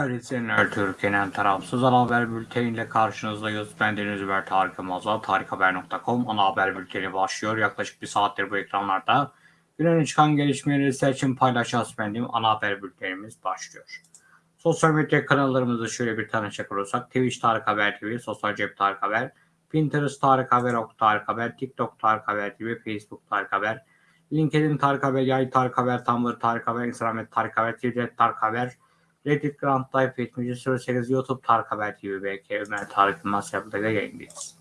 Değerli izleyenler, Türkiye'nin tarafsız ana haber bülteniyle karşınızdayız. Ben Deniz Über Tarık Yılmaz'a tarikhaber.com ana haber bülteni başlıyor. Yaklaşık bir saattir bu ekranlarda güne çıkan gelişmeleri sizler için paylaşacağız benim ana haber bültenimiz başlıyor. Sosyal medya kanallarımızı şöyle bir tanışacak olursak Twitch Tarık Haber TV, Sosyal Cep Tarık Haber, Pinterest Tarık Haber, Ok Tarık Haber, TikTok Tarık Haber TV, Facebook Tarık Haber, LinkedIn Tarık Haber, Yay Tarık Haber, Tumblr Tarık Haber, Instagram Tarık Haber, Twitter Tarık Haber, Reddit Grand Life 7008 YouTube Tarık Haber TV BK Ömer Tarık Yılmaz yapıda yayındayız.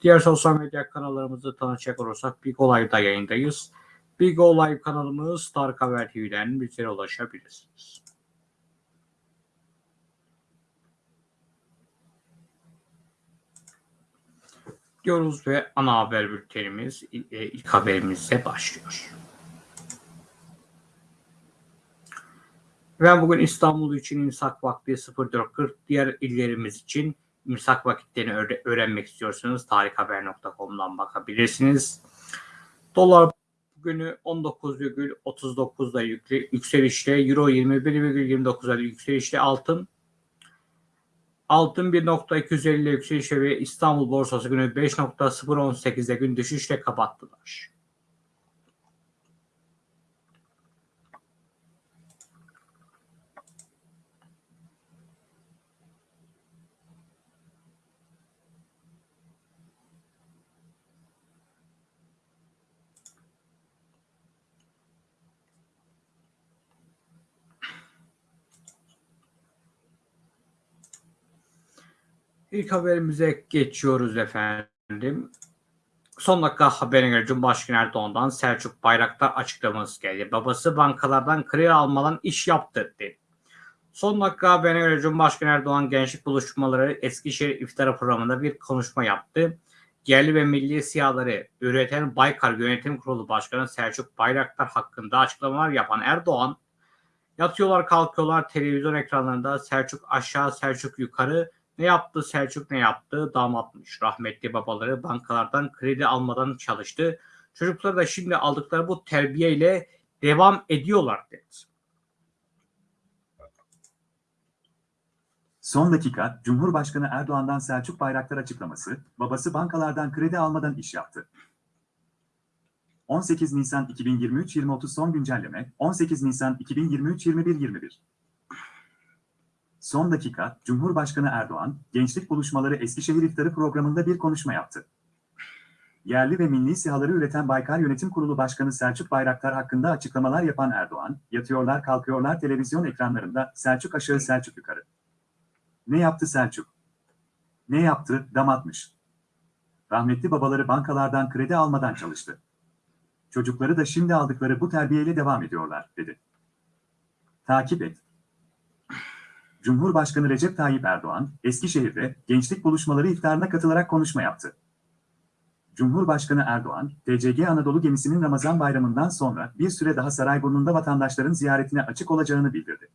Diğer sosyal medya kanallarımızı tanışacak olursak Big Olay'da yayındayız. Big Olay kanalımız Tarık Haber TV'den bizlere ulaşabilirsiniz. Diyoruz ve ana haber bültenimiz e, ilk haberimizle başlıyor. Ben bugün İstanbul için imsak vakti 04.40, diğer illerimiz için imsak vakitlerini öğre- öğrenmek istiyorsanız tarikhaber.com'dan bakabilirsiniz. Dolar bugünü 19,39'da yükle, yükselişte, Euro 21,29'da yükselişte, altın Altın 1.250 yükselişte ve İstanbul borsası günü 5.018'de gün düşüşle kapattılar. İlk haberimize geçiyoruz efendim. Son dakika haberine göre Cumhurbaşkanı Erdoğan'dan Selçuk Bayraktar açıklaması geldi. Babası bankalardan kredi almadan iş yaptı dedi. Son dakika haberine göre Cumhurbaşkanı Erdoğan gençlik buluşmaları Eskişehir İftara programında bir konuşma yaptı. Yerli ve milli siyaları üreten Baykar Yönetim Kurulu Başkanı Selçuk Bayraktar hakkında açıklamalar yapan Erdoğan, yatıyorlar kalkıyorlar televizyon ekranlarında Selçuk aşağı Selçuk yukarı ne yaptı Selçuk ne yaptı? Damatmış. Rahmetli babaları bankalardan kredi almadan çalıştı. Çocuklar da şimdi aldıkları bu terbiyeyle devam ediyorlar dedi. Son dakika, Cumhurbaşkanı Erdoğan'dan Selçuk Bayraktar açıklaması, babası bankalardan kredi almadan iş yaptı. 18 Nisan 2023 20.30 son güncelleme, 18 Nisan 2023 21.21 Son dakika, Cumhurbaşkanı Erdoğan, Gençlik Buluşmaları Eskişehir İftarı programında bir konuşma yaptı. Yerli ve milli sihaları üreten Baykar Yönetim Kurulu Başkanı Selçuk Bayraktar hakkında açıklamalar yapan Erdoğan, yatıyorlar kalkıyorlar televizyon ekranlarında Selçuk aşağı Selçuk yukarı. Ne yaptı Selçuk? Ne yaptı? Damatmış. Rahmetli babaları bankalardan kredi almadan çalıştı. Çocukları da şimdi aldıkları bu terbiyeyle devam ediyorlar, dedi. Takip et. Cumhurbaşkanı Recep Tayyip Erdoğan, Eskişehir'de gençlik buluşmaları iftarına katılarak konuşma yaptı. Cumhurbaşkanı Erdoğan, TCG Anadolu gemisinin Ramazan bayramından sonra bir süre daha Sarayburnu'nda vatandaşların ziyaretine açık olacağını bildirdi.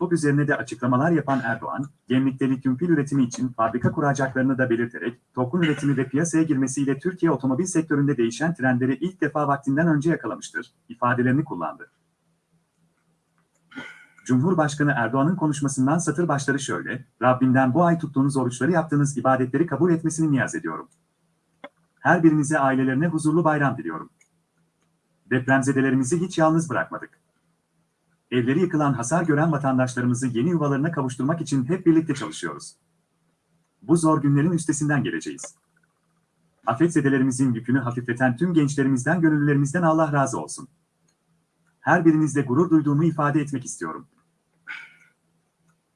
Bu üzerine de açıklamalar yapan Erdoğan, gemlikte lityum pil üretimi için fabrika kuracaklarını da belirterek, TOK'un üretimi ve piyasaya girmesiyle Türkiye otomobil sektöründe değişen trendleri ilk defa vaktinden önce yakalamıştır, ifadelerini kullandı. Cumhurbaşkanı Erdoğan'ın konuşmasından satır başları şöyle, Rabbimden bu ay tuttuğunuz oruçları yaptığınız ibadetleri kabul etmesini niyaz ediyorum. Her birinize ailelerine huzurlu bayram diliyorum. Depremzedelerimizi hiç yalnız bırakmadık. Evleri yıkılan hasar gören vatandaşlarımızı yeni yuvalarına kavuşturmak için hep birlikte çalışıyoruz. Bu zor günlerin üstesinden geleceğiz. Afetzedelerimizin yükünü hafifleten tüm gençlerimizden gönüllülerimizden Allah razı olsun. Her birinizle gurur duyduğumu ifade etmek istiyorum.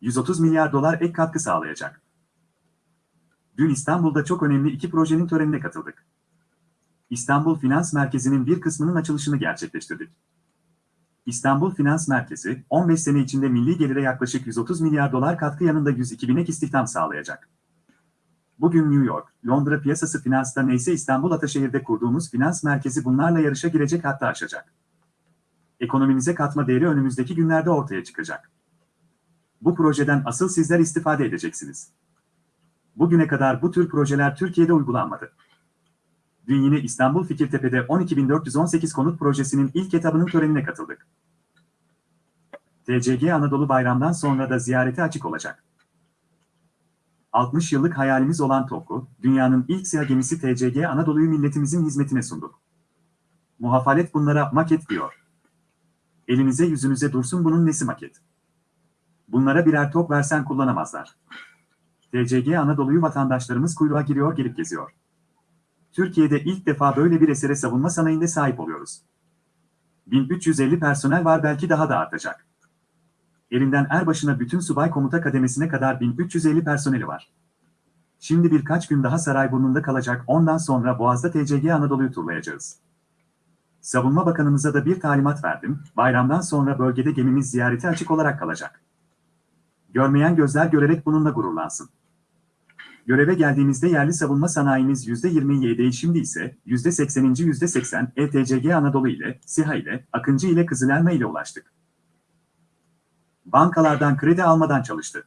130 milyar dolar ek katkı sağlayacak. Dün İstanbul'da çok önemli iki projenin törenine katıldık. İstanbul Finans Merkezi'nin bir kısmının açılışını gerçekleştirdik. İstanbul Finans Merkezi, 15 sene içinde milli gelire yaklaşık 130 milyar dolar katkı yanında 102 bin ek istihdam sağlayacak. Bugün New York, Londra piyasası finansta neyse İstanbul Ataşehir'de kurduğumuz finans merkezi bunlarla yarışa girecek hatta aşacak. Ekonomimize katma değeri önümüzdeki günlerde ortaya çıkacak. Bu projeden asıl sizler istifade edeceksiniz. Bugüne kadar bu tür projeler Türkiye'de uygulanmadı. Dün yine İstanbul Fikirtepe'de 12.418 konut projesinin ilk etabının törenine katıldık. TCG Anadolu bayramdan sonra da ziyarete açık olacak. 60 yıllık hayalimiz olan TOK'u, dünyanın ilk siyah gemisi TCG Anadolu'yu milletimizin hizmetine sunduk. Muhafalet bunlara maket diyor. Elinize yüzünüze dursun bunun nesi maket? Bunlara birer top versen kullanamazlar. TCG Anadolu'yu vatandaşlarımız kuyruğa giriyor gelip geziyor. Türkiye'de ilk defa böyle bir esere savunma sanayinde sahip oluyoruz. 1350 personel var belki daha da artacak. Elinden erbaşına bütün subay komuta kademesine kadar 1350 personeli var. Şimdi birkaç gün daha Sarayburnu'nda kalacak ondan sonra Boğaz'da TCG Anadolu'yu turlayacağız. Savunma Bakanımıza da bir talimat verdim, bayramdan sonra bölgede gemimiz ziyareti açık olarak kalacak. Görmeyen gözler görerek bununla gururlansın. Göreve geldiğimizde yerli savunma sanayimiz %27'ye şimdi ise %80. %80 ETCG Anadolu ile, SİHA ile, Akıncı ile Kızılelma ile ulaştık. Bankalardan kredi almadan çalıştı.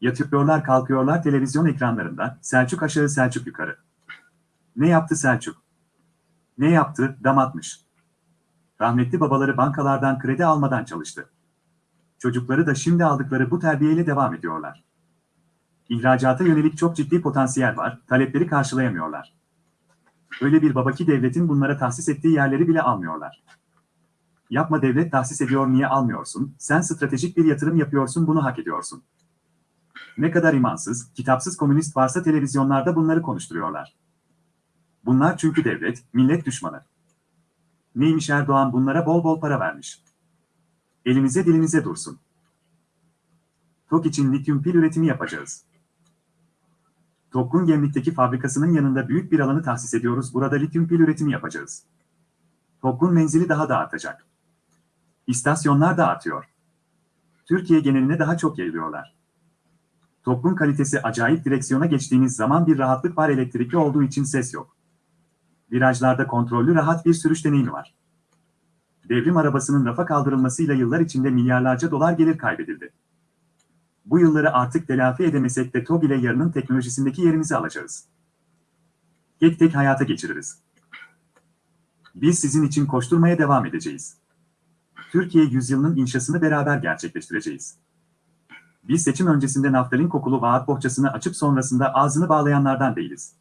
Yatıyorlar kalkıyorlar televizyon ekranlarında, Selçuk aşağı Selçuk yukarı. Ne yaptı Selçuk? Ne yaptı? Dam atmış. Rahmetli babaları bankalardan kredi almadan çalıştı. Çocukları da şimdi aldıkları bu terbiyeyle devam ediyorlar. İhracata yönelik çok ciddi potansiyel var, talepleri karşılayamıyorlar. Öyle bir baba ki devletin bunlara tahsis ettiği yerleri bile almıyorlar. Yapma devlet tahsis ediyor niye almıyorsun, sen stratejik bir yatırım yapıyorsun bunu hak ediyorsun. Ne kadar imansız, kitapsız komünist varsa televizyonlarda bunları konuşturuyorlar. Bunlar çünkü devlet, millet düşmanı. Neymiş Erdoğan bunlara bol bol para vermiş. Elinize dilinize dursun. TOK için lityum pil üretimi yapacağız. TOK'un Gemlik'teki fabrikasının yanında büyük bir alanı tahsis ediyoruz. Burada lityum pil üretimi yapacağız. TOK'un menzili daha da artacak. İstasyonlar da artıyor. Türkiye geneline daha çok yayılıyorlar. TOK'un kalitesi acayip direksiyona geçtiğiniz zaman bir rahatlık var elektrikli olduğu için ses yok. Virajlarda kontrollü rahat bir sürüş deneyimi var. Devrim arabasının rafa kaldırılmasıyla yıllar içinde milyarlarca dolar gelir kaybedildi. Bu yılları artık telafi edemesek de TOG ile yarının teknolojisindeki yerimizi alacağız. Tek tek hayata geçiririz. Biz sizin için koşturmaya devam edeceğiz. Türkiye yüzyılının inşasını beraber gerçekleştireceğiz. Biz seçim öncesinde naftalin kokulu vaat bohçasını açıp sonrasında ağzını bağlayanlardan değiliz.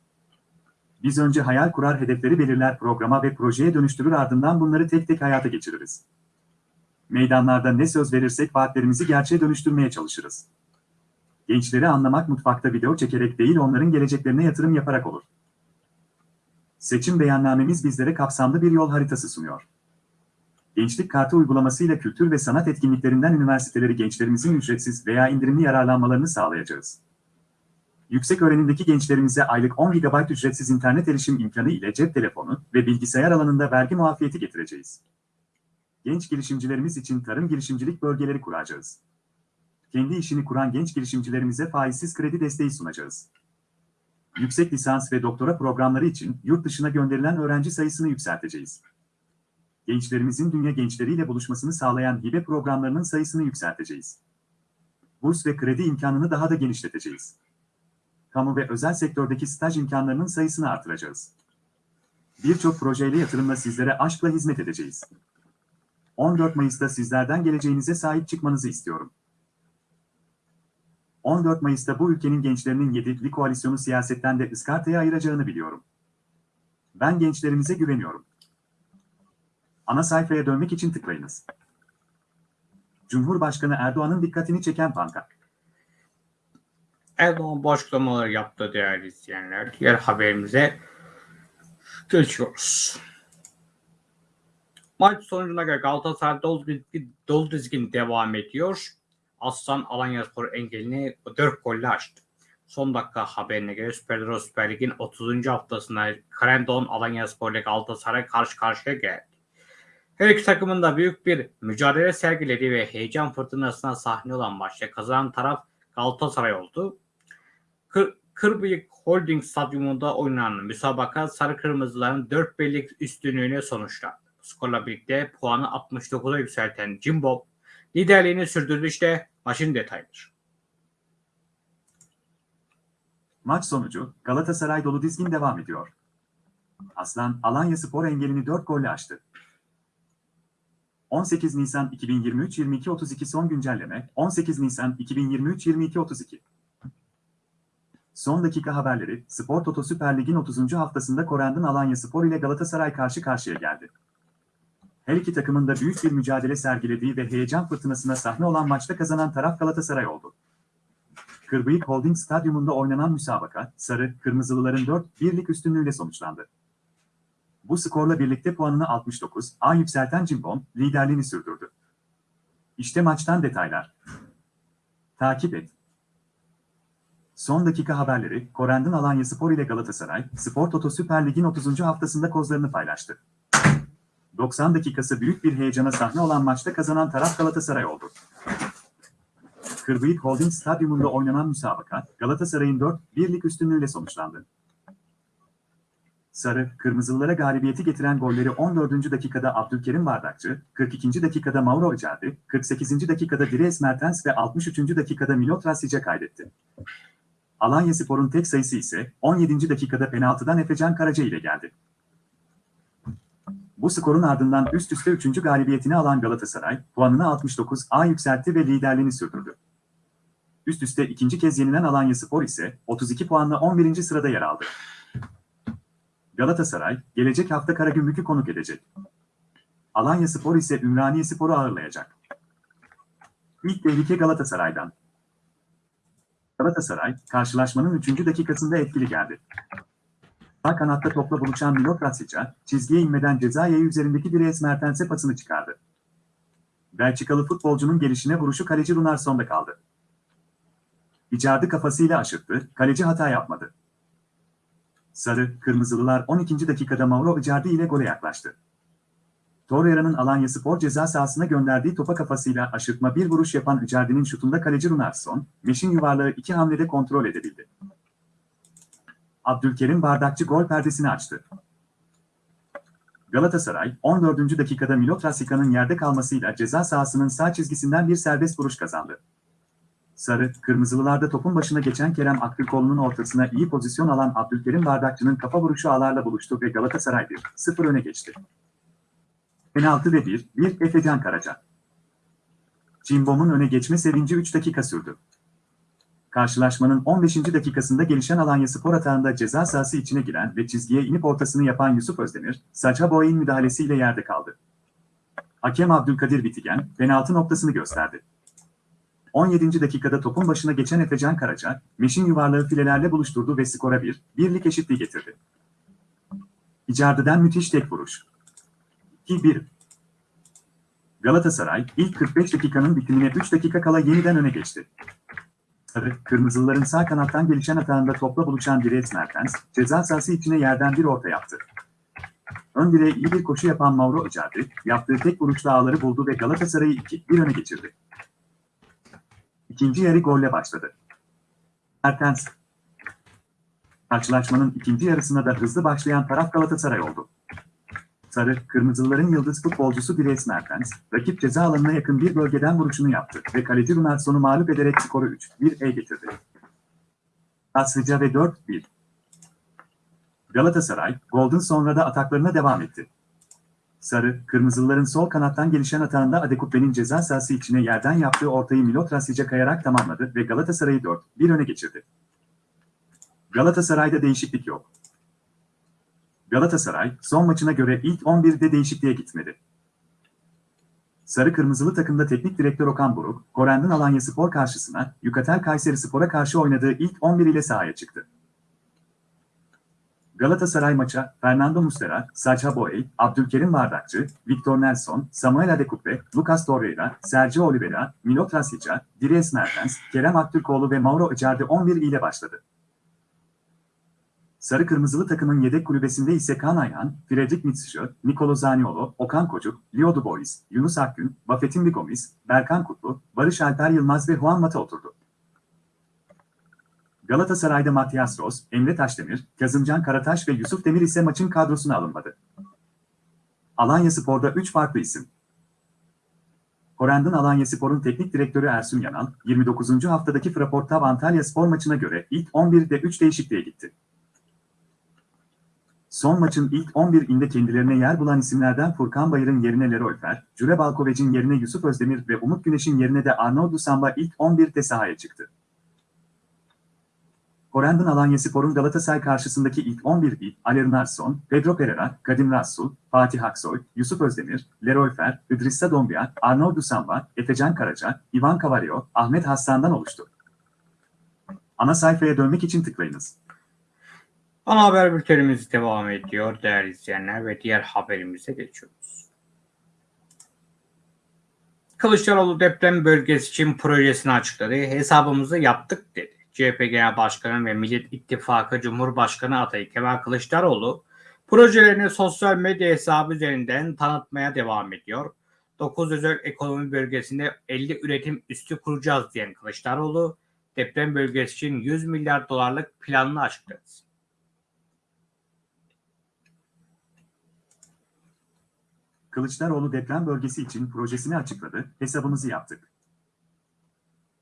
Biz önce hayal kurar hedefleri belirler programa ve projeye dönüştürür ardından bunları tek tek hayata geçiririz. Meydanlarda ne söz verirsek vaatlerimizi gerçeğe dönüştürmeye çalışırız. Gençleri anlamak mutfakta video çekerek değil onların geleceklerine yatırım yaparak olur. Seçim beyannamemiz bizlere kapsamlı bir yol haritası sunuyor. Gençlik Kartı uygulamasıyla kültür ve sanat etkinliklerinden üniversiteleri gençlerimizin ücretsiz veya indirimli yararlanmalarını sağlayacağız. Yüksek öğrenimdeki gençlerimize aylık 10 GB ücretsiz internet erişim imkanı ile cep telefonu ve bilgisayar alanında vergi muafiyeti getireceğiz. Genç girişimcilerimiz için tarım girişimcilik bölgeleri kuracağız. Kendi işini kuran genç girişimcilerimize faizsiz kredi desteği sunacağız. Yüksek lisans ve doktora programları için yurt dışına gönderilen öğrenci sayısını yükselteceğiz. Gençlerimizin dünya gençleriyle buluşmasını sağlayan hibe programlarının sayısını yükselteceğiz. Burs ve kredi imkanını daha da genişleteceğiz kamu ve özel sektördeki staj imkanlarının sayısını artıracağız. Birçok projeyle yatırımla sizlere aşkla hizmet edeceğiz. 14 Mayıs'ta sizlerden geleceğinize sahip çıkmanızı istiyorum. 14 Mayıs'ta bu ülkenin gençlerinin yedikli koalisyonu siyasetten de ıskartaya ayıracağını biliyorum. Ben gençlerimize güveniyorum. Ana sayfaya dönmek için tıklayınız. Cumhurbaşkanı Erdoğan'ın dikkatini çeken pankart. Erdoğan bu açıklamaları yaptı değerli izleyenler. Diğer haberimize geçiyoruz. Maç sonucuna göre Galatasaray dolu dizgin, dolu dizgin devam ediyor. Aslan Alanyaspor engelini 4 golle açtı. Son dakika haberine göre Süper Euro Süper Lig'in 30. haftasında Krendon Alanyaspor ile Galatasaray karşı karşıya geldi. Her iki takımın da büyük bir mücadele sergilediği ve heyecan fırtınasına sahne olan maçta kazanan taraf Galatasaray oldu. Kır, Kırbıyık Holding Stadyumunda oynanan müsabaka Sarı Kırmızıların 4 birlik üstünlüğüne sonuçlandı. Skorla birlikte puanı 69'a yükselten Jimbo liderliğini sürdürdü işte maçın detayları. Maç sonucu Galatasaray dolu dizgin devam ediyor. Aslan Alanya Spor engelini 4 golle aştı. 18 Nisan 2023 22.32 son güncelleme 18 Nisan 2023 22.32 Son dakika haberleri Spor Toto Süper Lig'in 30. haftasında Korend'in Alanya Spor ile Galatasaray karşı karşıya geldi. Her iki takımın da büyük bir mücadele sergilediği ve heyecan fırtınasına sahne olan maçta kazanan taraf Galatasaray oldu. Kırbıyık Holding Stadyumunda oynanan müsabaka, Sarı, Kırmızılıların 4-1'lik üstünlüğüyle sonuçlandı. Bu skorla birlikte puanını 69, A yükselten Cimbom, liderliğini sürdürdü. İşte maçtan detaylar. Takip et. Son dakika haberleri, Korend'in Alanya Spor ile Galatasaray, Spor Toto Süper Lig'in 30. haftasında kozlarını paylaştı. 90 dakikası büyük bir heyecana sahne olan maçta kazanan taraf Galatasaray oldu. Kırbıyık Holding Stadyumunda oynanan müsabaka, Galatasaray'ın 4-1'lik üstünlüğüyle sonuçlandı. Sarı, Kırmızılılara galibiyeti getiren golleri 14. dakikada Abdülkerim Bardakçı, 42. dakikada Mauro Icardi, 48. dakikada Dries Mertens ve 63. dakikada Milot Rasic'e kaydetti. Alanya Spor'un tek sayısı ise 17. dakikada penaltıdan Efecan Karaca ile geldi. Bu skorun ardından üst üste 3. galibiyetini alan Galatasaray, puanını 69 A yükseltti ve liderliğini sürdürdü. Üst üste ikinci kez yenilen Alanya Spor ise 32 puanla 11. sırada yer aldı. Galatasaray, gelecek hafta Karagümrük'ü konuk edecek. Alanya Spor ise Ümraniye Spor'u ağırlayacak. İlk tehlike Galatasaray'dan. Galatasaray, karşılaşmanın 3. dakikasında etkili geldi. Sağ kanatta topla buluşan Milot Rasic'a, çizgiye inmeden ceza yayı üzerindeki Dries Mertens'e pasını çıkardı. Belçikalı futbolcunun gelişine vuruşu kaleci Runarsson'da kaldı. Icardi kafasıyla aşırttı, kaleci hata yapmadı. Sarı, Kırmızılılar 12. dakikada Mauro Icardi ile gole yaklaştı. Torreira'nın Alanya Spor ceza sahasına gönderdiği topa kafasıyla aşırtma bir vuruş yapan Icardi'nin şutunda kaleci Runarsson, Meşin yuvarlağı iki hamlede kontrol edebildi. Abdülkerim Bardakçı gol perdesini açtı. Galatasaray, 14. dakikada Milot Rasica'nın yerde kalmasıyla ceza sahasının sağ çizgisinden bir serbest vuruş kazandı. Sarı, Kırmızılılarda topun başına geçen Kerem Aktürkoğlu'nun ortasına iyi pozisyon alan Abdülkerim Bardakçı'nın kafa vuruşu ağlarla buluştu ve Galatasaray 1-0 öne geçti. Penaltı ve 1-1 Efecan Karaca. Cimbom'un öne geçme sevinci 3 dakika sürdü. Karşılaşmanın 15. dakikasında gelişen Alanya Spor atağında ceza sahası içine giren ve çizgiye inip ortasını yapan Yusuf Özdemir, Saça Boy'un müdahalesiyle yerde kaldı. Hakem Abdülkadir Bitigen, penaltı noktasını gösterdi. 17. dakikada topun başına geçen Efecan Karaca, Meşin yuvarlağı filelerle buluşturdu ve skora bir, birlik eşitliği getirdi. Icardi'den müthiş tek vuruş. 2-1. Galatasaray, ilk 45 dakikanın bitimine 3 dakika kala yeniden öne geçti. Sarı, Kırmızılıların sağ kanattan gelişen atağında topla buluşan Dries Mertens, ceza sahası içine yerden bir orta yaptı. Ön direğe iyi bir koşu yapan Mauro Icardi, yaptığı tek vuruşla ağları buldu ve Galatasaray'ı 2-1 öne geçirdi. İkinci yarı golle başladı. Mertens. Karşılaşmanın ikinci yarısına da hızlı başlayan taraf Galatasaray oldu. Sarı, Kırmızılıların yıldız futbolcusu Dries Mertens, rakip ceza alanına yakın bir bölgeden vuruşunu yaptı ve kaleci Runarsson'u mağlup ederek skoru 3-1'e getirdi. Aslıca ve 4-1. Galatasaray, golden sonra da ataklarına devam etti. Sarı, Kırmızılıların sol kanattan gelişen atağında Adekuppe'nin ceza sahası içine yerden yaptığı ortayı Milot Rasic'e kayarak tamamladı ve Galatasaray'ı 4-1 öne geçirdi. Galatasaray'da değişiklik yok. Galatasaray, son maçına göre ilk 11'de değişikliğe gitmedi. Sarı Kırmızılı takımda teknik direktör Okan Buruk, Korend'in Alanya Spor karşısına, Yukatel Kayseri Spor'a karşı oynadığı ilk 11 ile sahaya çıktı. Galatasaray maça Fernando Muslera, Sacha Boey, Abdülkerim Bardakçı, Victor Nelson, Samuel Adekupe, Lucas Torreira, Sergio Oliveira, Milot Rasic'a, Dries Mertens, Kerem Aktürkoğlu ve Mauro Icardi 11 ile başladı. Sarı Kırmızılı takımın yedek kulübesinde ise Kaan Ayhan, Fredrik Mitsişö, Nikolo Zaniolo, Okan Kocuk, Leo Dubois, Yunus Akgün, Buffett'in Bigomis, Berkan Kutlu, Barış Alper Yılmaz ve Juan Mata oturdu. Galatasaray'da Matias Ros, Emre Taşdemir, Kazımcan Karataş ve Yusuf Demir ise maçın kadrosuna alınmadı. Alanya Spor'da 3 farklı isim. Korend'in Alanya Spor'un teknik direktörü Ersun Yanal, 29. haftadaki Fraportav Antalya Spor maçına göre ilk 11'de 3 değişikliğe gitti. Son maçın ilk 11'inde kendilerine yer bulan isimlerden Furkan Bayır'ın yerine Leroy Fer, Cüre Balkovec'in yerine Yusuf Özdemir ve Umut Güneş'in yerine de Arnaud Samba ilk 11'de sahaya çıktı. Korendon Alanyaspor'un Galatasaray karşısındaki ilk 11'i Ali Narsson, Pedro Pereira, Kadim Rassul, Fatih Aksoy, Yusuf Özdemir, Leroy Fer, İdrissa Dombia, Arnaud Samba, Efecan Karaca, Ivan Cavario, Ahmet Hassan'dan oluştu. Ana sayfaya dönmek için tıklayınız. Ana haber bültenimiz devam ediyor değerli izleyenler ve diğer haberimize geçiyoruz. Kılıçdaroğlu deprem bölgesi için projesini açıkladı. Hesabımızı yaptık dedi. CHP Genel Başkanı ve Millet İttifakı Cumhurbaşkanı adayı Kemal Kılıçdaroğlu projelerini sosyal medya hesabı üzerinden tanıtmaya devam ediyor. 9 özel ekonomi bölgesinde 50 üretim üstü kuracağız diyen Kılıçdaroğlu deprem bölgesi için 100 milyar dolarlık planını açıkladı. Kılıçdaroğlu deprem bölgesi için projesini açıkladı, hesabımızı yaptık.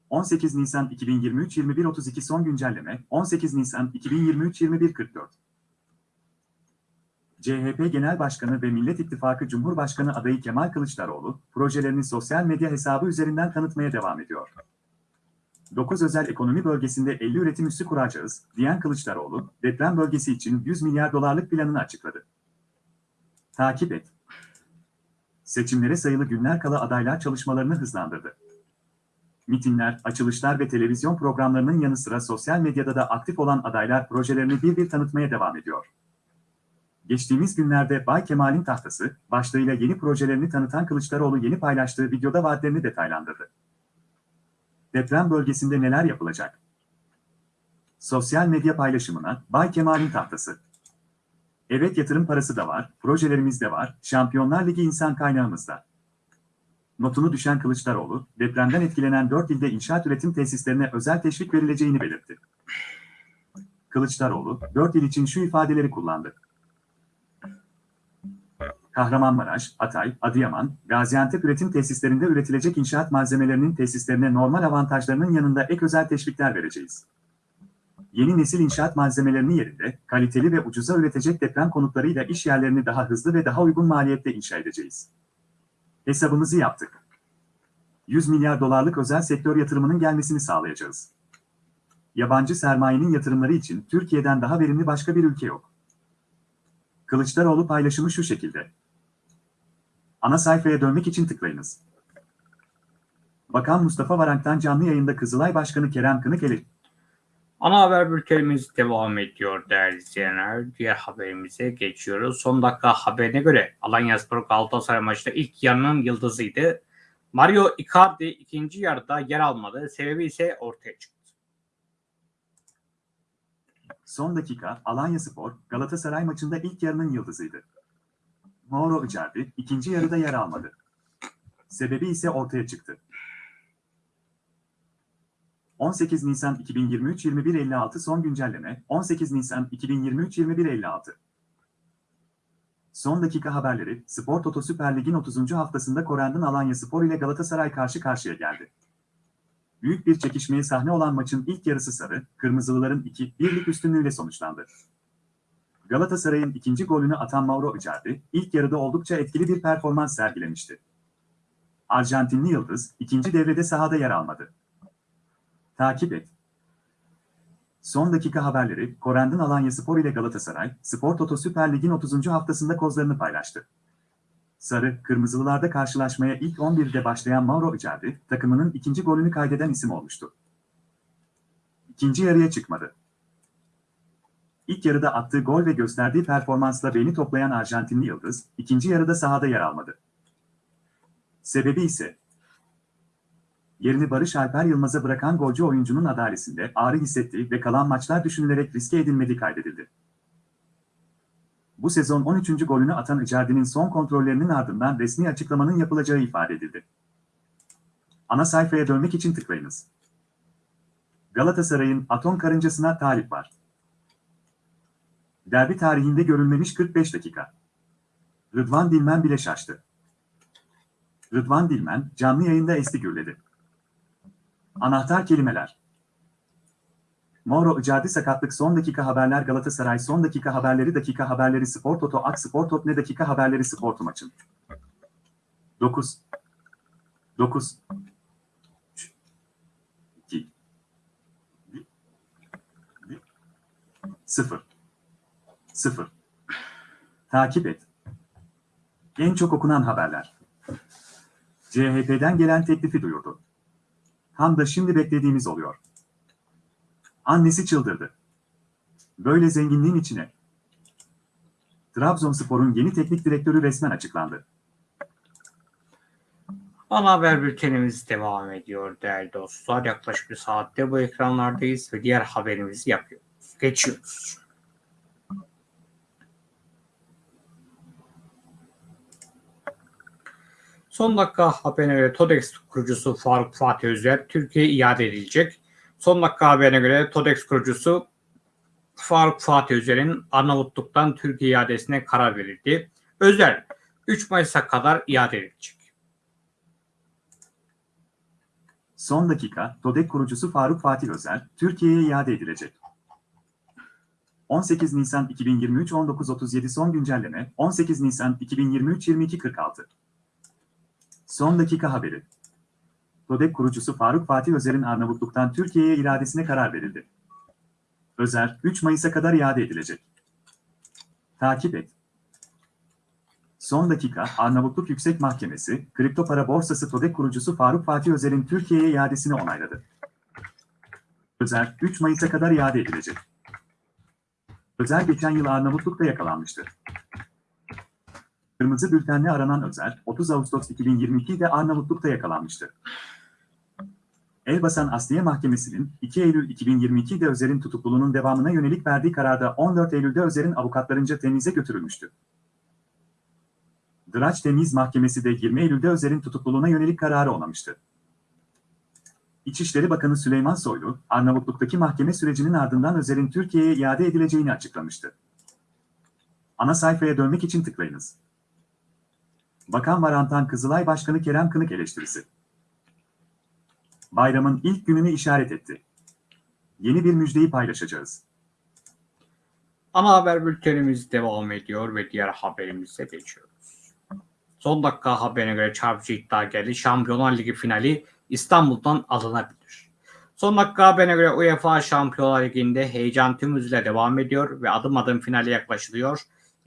18 Nisan 2023 21.32 son güncelleme 18 Nisan 2023 21.44 CHP Genel Başkanı ve Millet İttifakı Cumhurbaşkanı adayı Kemal Kılıçdaroğlu, projelerini sosyal medya hesabı üzerinden tanıtmaya devam ediyor. 9 özel ekonomi bölgesinde 50 üretim üssü kuracağız, diyen Kılıçdaroğlu, deprem bölgesi için 100 milyar dolarlık planını açıkladı. Takip et. Seçimlere sayılı günler kala adaylar çalışmalarını hızlandırdı. Mitingler, açılışlar ve televizyon programlarının yanı sıra sosyal medyada da aktif olan adaylar projelerini bir bir tanıtmaya devam ediyor. Geçtiğimiz günlerde Bay Kemal'in tahtası, başlığıyla yeni projelerini tanıtan Kılıçdaroğlu yeni paylaştığı videoda vaatlerini detaylandırdı. Deprem bölgesinde neler yapılacak? Sosyal medya paylaşımına Bay Kemal'in tahtası. Evet yatırım parası da var, projelerimiz de var, Şampiyonlar Ligi insan kaynağımızda. Notunu düşen Kılıçdaroğlu, depremden etkilenen 4 ilde inşaat üretim tesislerine özel teşvik verileceğini belirtti. Kılıçdaroğlu, 4 il için şu ifadeleri kullandı. Kahramanmaraş, Hatay, Adıyaman, Gaziantep üretim tesislerinde üretilecek inşaat malzemelerinin tesislerine normal avantajlarının yanında ek özel teşvikler vereceğiz. Yeni nesil inşaat malzemelerini yerinde, kaliteli ve ucuza üretecek deprem konutlarıyla iş yerlerini daha hızlı ve daha uygun maliyette inşa edeceğiz. Hesabımızı yaptık. 100 milyar dolarlık özel sektör yatırımının gelmesini sağlayacağız. Yabancı sermayenin yatırımları için Türkiye'den daha verimli başka bir ülke yok. Kılıçdaroğlu paylaşımı şu şekilde. Ana sayfaya dönmek için tıklayınız. Bakan Mustafa Varank'tan canlı yayında Kızılay Başkanı Kerem Kınık ele Ana haber bültenimiz devam ediyor değerli izleyenler. Diğer haberimize geçiyoruz. Son dakika haberine göre Alanyaspor Galatasaray maçında ilk yarının yıldızıydı. Mario Icardi ikinci yarıda yer almadı. Sebebi ise ortaya çıktı. Son dakika Alanyaspor Galatasaray maçında ilk yarının yıldızıydı. Mauro Icardi ikinci yarıda yer almadı. Sebebi ise ortaya çıktı. 18 Nisan 2023 21.56 son güncelleme 18 Nisan 2023 21.56 Son dakika haberleri Spor Toto Süper Lig'in 30. haftasında Korendon Alanya Spor ile Galatasaray karşı karşıya geldi. Büyük bir çekişmeye sahne olan maçın ilk yarısı sarı, kırmızılıların 2-1'lik üstünlüğüyle sonuçlandı. Galatasaray'ın ikinci golünü atan Mauro Icardi, ilk yarıda oldukça etkili bir performans sergilemişti. Arjantinli Yıldız, ikinci devrede sahada yer almadı. Takip et. Son dakika haberleri, Korendon Alanya Spor ile Galatasaray, Spor Toto Süper Lig'in 30. haftasında kozlarını paylaştı. Sarı, Kırmızılılarda karşılaşmaya ilk 11'de başlayan Mauro Icardi, takımının ikinci golünü kaydeden isim olmuştu. İkinci yarıya çıkmadı. İlk yarıda attığı gol ve gösterdiği performansla beni toplayan Arjantinli Yıldız, ikinci yarıda sahada yer almadı. Sebebi ise, yerini Barış Alper Yılmaz'a bırakan golcü oyuncunun adalesinde ağrı hissettiği ve kalan maçlar düşünülerek riske edilmediği kaydedildi. Bu sezon 13. golünü atan Icardi'nin son kontrollerinin ardından resmi açıklamanın yapılacağı ifade edildi. Ana sayfaya dönmek için tıklayınız. Galatasaray'ın atom karıncasına talip var. Derbi tarihinde görülmemiş 45 dakika. Rıdvan Dilmen bile şaştı. Rıdvan Dilmen canlı yayında esti gürledi. Anahtar kelimeler. Mauro Icardi sakatlık son dakika haberler Galatasaray son dakika haberleri dakika haberleri Spor Toto Ak Spor Tot ne dakika haberleri Spor maçın. 9 9 2 0 0 Takip et. En çok okunan haberler. CHP'den gelen teklifi duyurdu. Tam da şimdi beklediğimiz oluyor. Annesi çıldırdı. Böyle zenginliğin içine. Trabzonspor'un yeni teknik direktörü resmen açıklandı. Ana haber bültenimiz devam ediyor değerli dostlar. Yaklaşık bir saatte bu ekranlardayız ve diğer haberimizi yapıyoruz. Geçiyoruz. Son dakika haberine göre TODEX kurucusu Faruk Fatih Özer Türkiye'ye iade edilecek. Son dakika haberine göre TODEX kurucusu Faruk Fatih Özer'in Arnavutluk'tan Türkiye iadesine karar verildi. Özer 3 Mayıs'a kadar iade edilecek. Son dakika, TODEK kurucusu Faruk Fatih Özer, Türkiye'ye iade edilecek. 18 Nisan 2023 19.37 son güncelleme 18 Nisan 2023 22.46 Son dakika haberi. TODEK kurucusu Faruk Fatih Özer'in Arnavutluk'tan Türkiye'ye iadesine karar verildi. Özer, 3 Mayıs'a kadar iade edilecek. Takip et. Son dakika, Arnavutluk Yüksek Mahkemesi, kripto para borsası TODEK kurucusu Faruk Fatih Özer'in Türkiye'ye iadesini onayladı. Özer, 3 Mayıs'a kadar iade edilecek. Özer geçen yıl Arnavutluk'ta yakalanmıştı. Kırmızı bültenle aranan Özer, 30 Ağustos 2022'de Arnavutluk'ta yakalanmıştı. Elbasan Asliye Mahkemesi'nin 2 Eylül 2022'de Özer'in tutukluluğunun devamına yönelik verdiği kararda 14 Eylül'de Özer'in avukatlarınca temize götürülmüştü. Draç Temiz Mahkemesi de 20 Eylül'de Özer'in tutukluluğuna yönelik kararı onamıştı. İçişleri Bakanı Süleyman Soylu, Arnavutluk'taki mahkeme sürecinin ardından Özer'in Türkiye'ye iade edileceğini açıklamıştı. Ana sayfaya dönmek için tıklayınız. Bakan Varantan Kızılay Başkanı Kerem Kınık eleştirisi. Bayramın ilk gününü işaret etti. Yeni bir müjdeyi paylaşacağız. Ana haber bültenimiz devam ediyor ve diğer haberimize geçiyoruz. Son dakika haberine göre çarpıcı iddia geldi. Şampiyonlar Ligi finali İstanbul'dan alınabilir. Son dakika haberine göre UEFA Şampiyonlar Ligi'nde heyecan tüm hızıyla devam ediyor ve adım adım finale yaklaşılıyor.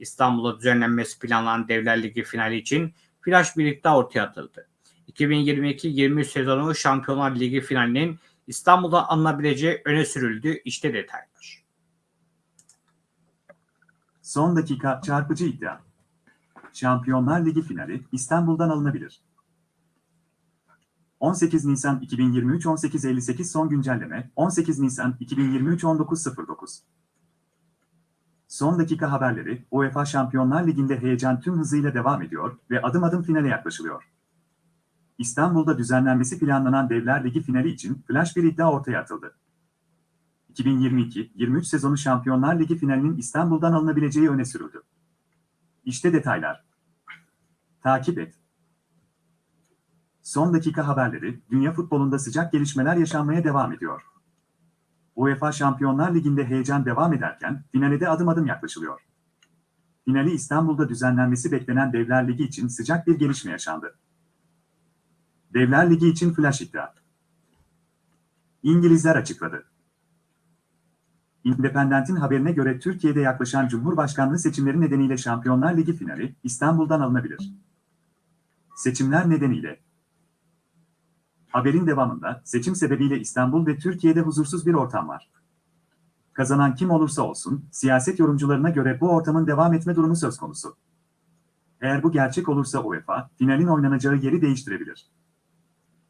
İstanbul'da düzenlenmesi planlanan Devler Ligi finali için flash bir iddia ortaya atıldı. 2022-23 sezonu Şampiyonlar Ligi finalinin İstanbul'da alınabileceği öne sürüldü. İşte detaylar. Son dakika çarpıcı iddia. Şampiyonlar Ligi finali İstanbul'dan alınabilir. 18 Nisan 2023 18.58 son güncelleme 18 Nisan 2023 19.09 Son dakika haberleri UEFA Şampiyonlar Ligi'nde heyecan tüm hızıyla devam ediyor ve adım adım finale yaklaşılıyor. İstanbul'da düzenlenmesi planlanan Devler Ligi finali için flash bir iddia ortaya atıldı. 2022-23 sezonu Şampiyonlar Ligi finalinin İstanbul'dan alınabileceği öne sürüldü. İşte detaylar. Takip et. Son dakika haberleri, dünya futbolunda sıcak gelişmeler yaşanmaya devam ediyor. UEFA Şampiyonlar Ligi'nde heyecan devam ederken finale de adım adım yaklaşılıyor. Finali İstanbul'da düzenlenmesi beklenen Devler Ligi için sıcak bir gelişme yaşandı. Devler Ligi için flash iddia. İngilizler açıkladı. Independent'in haberine göre Türkiye'de yaklaşan Cumhurbaşkanlığı seçimleri nedeniyle Şampiyonlar Ligi finali İstanbul'dan alınabilir. Seçimler nedeniyle Haberin devamında seçim sebebiyle İstanbul ve Türkiye'de huzursuz bir ortam var. Kazanan kim olursa olsun, siyaset yorumcularına göre bu ortamın devam etme durumu söz konusu. Eğer bu gerçek olursa UEFA, finalin oynanacağı yeri değiştirebilir.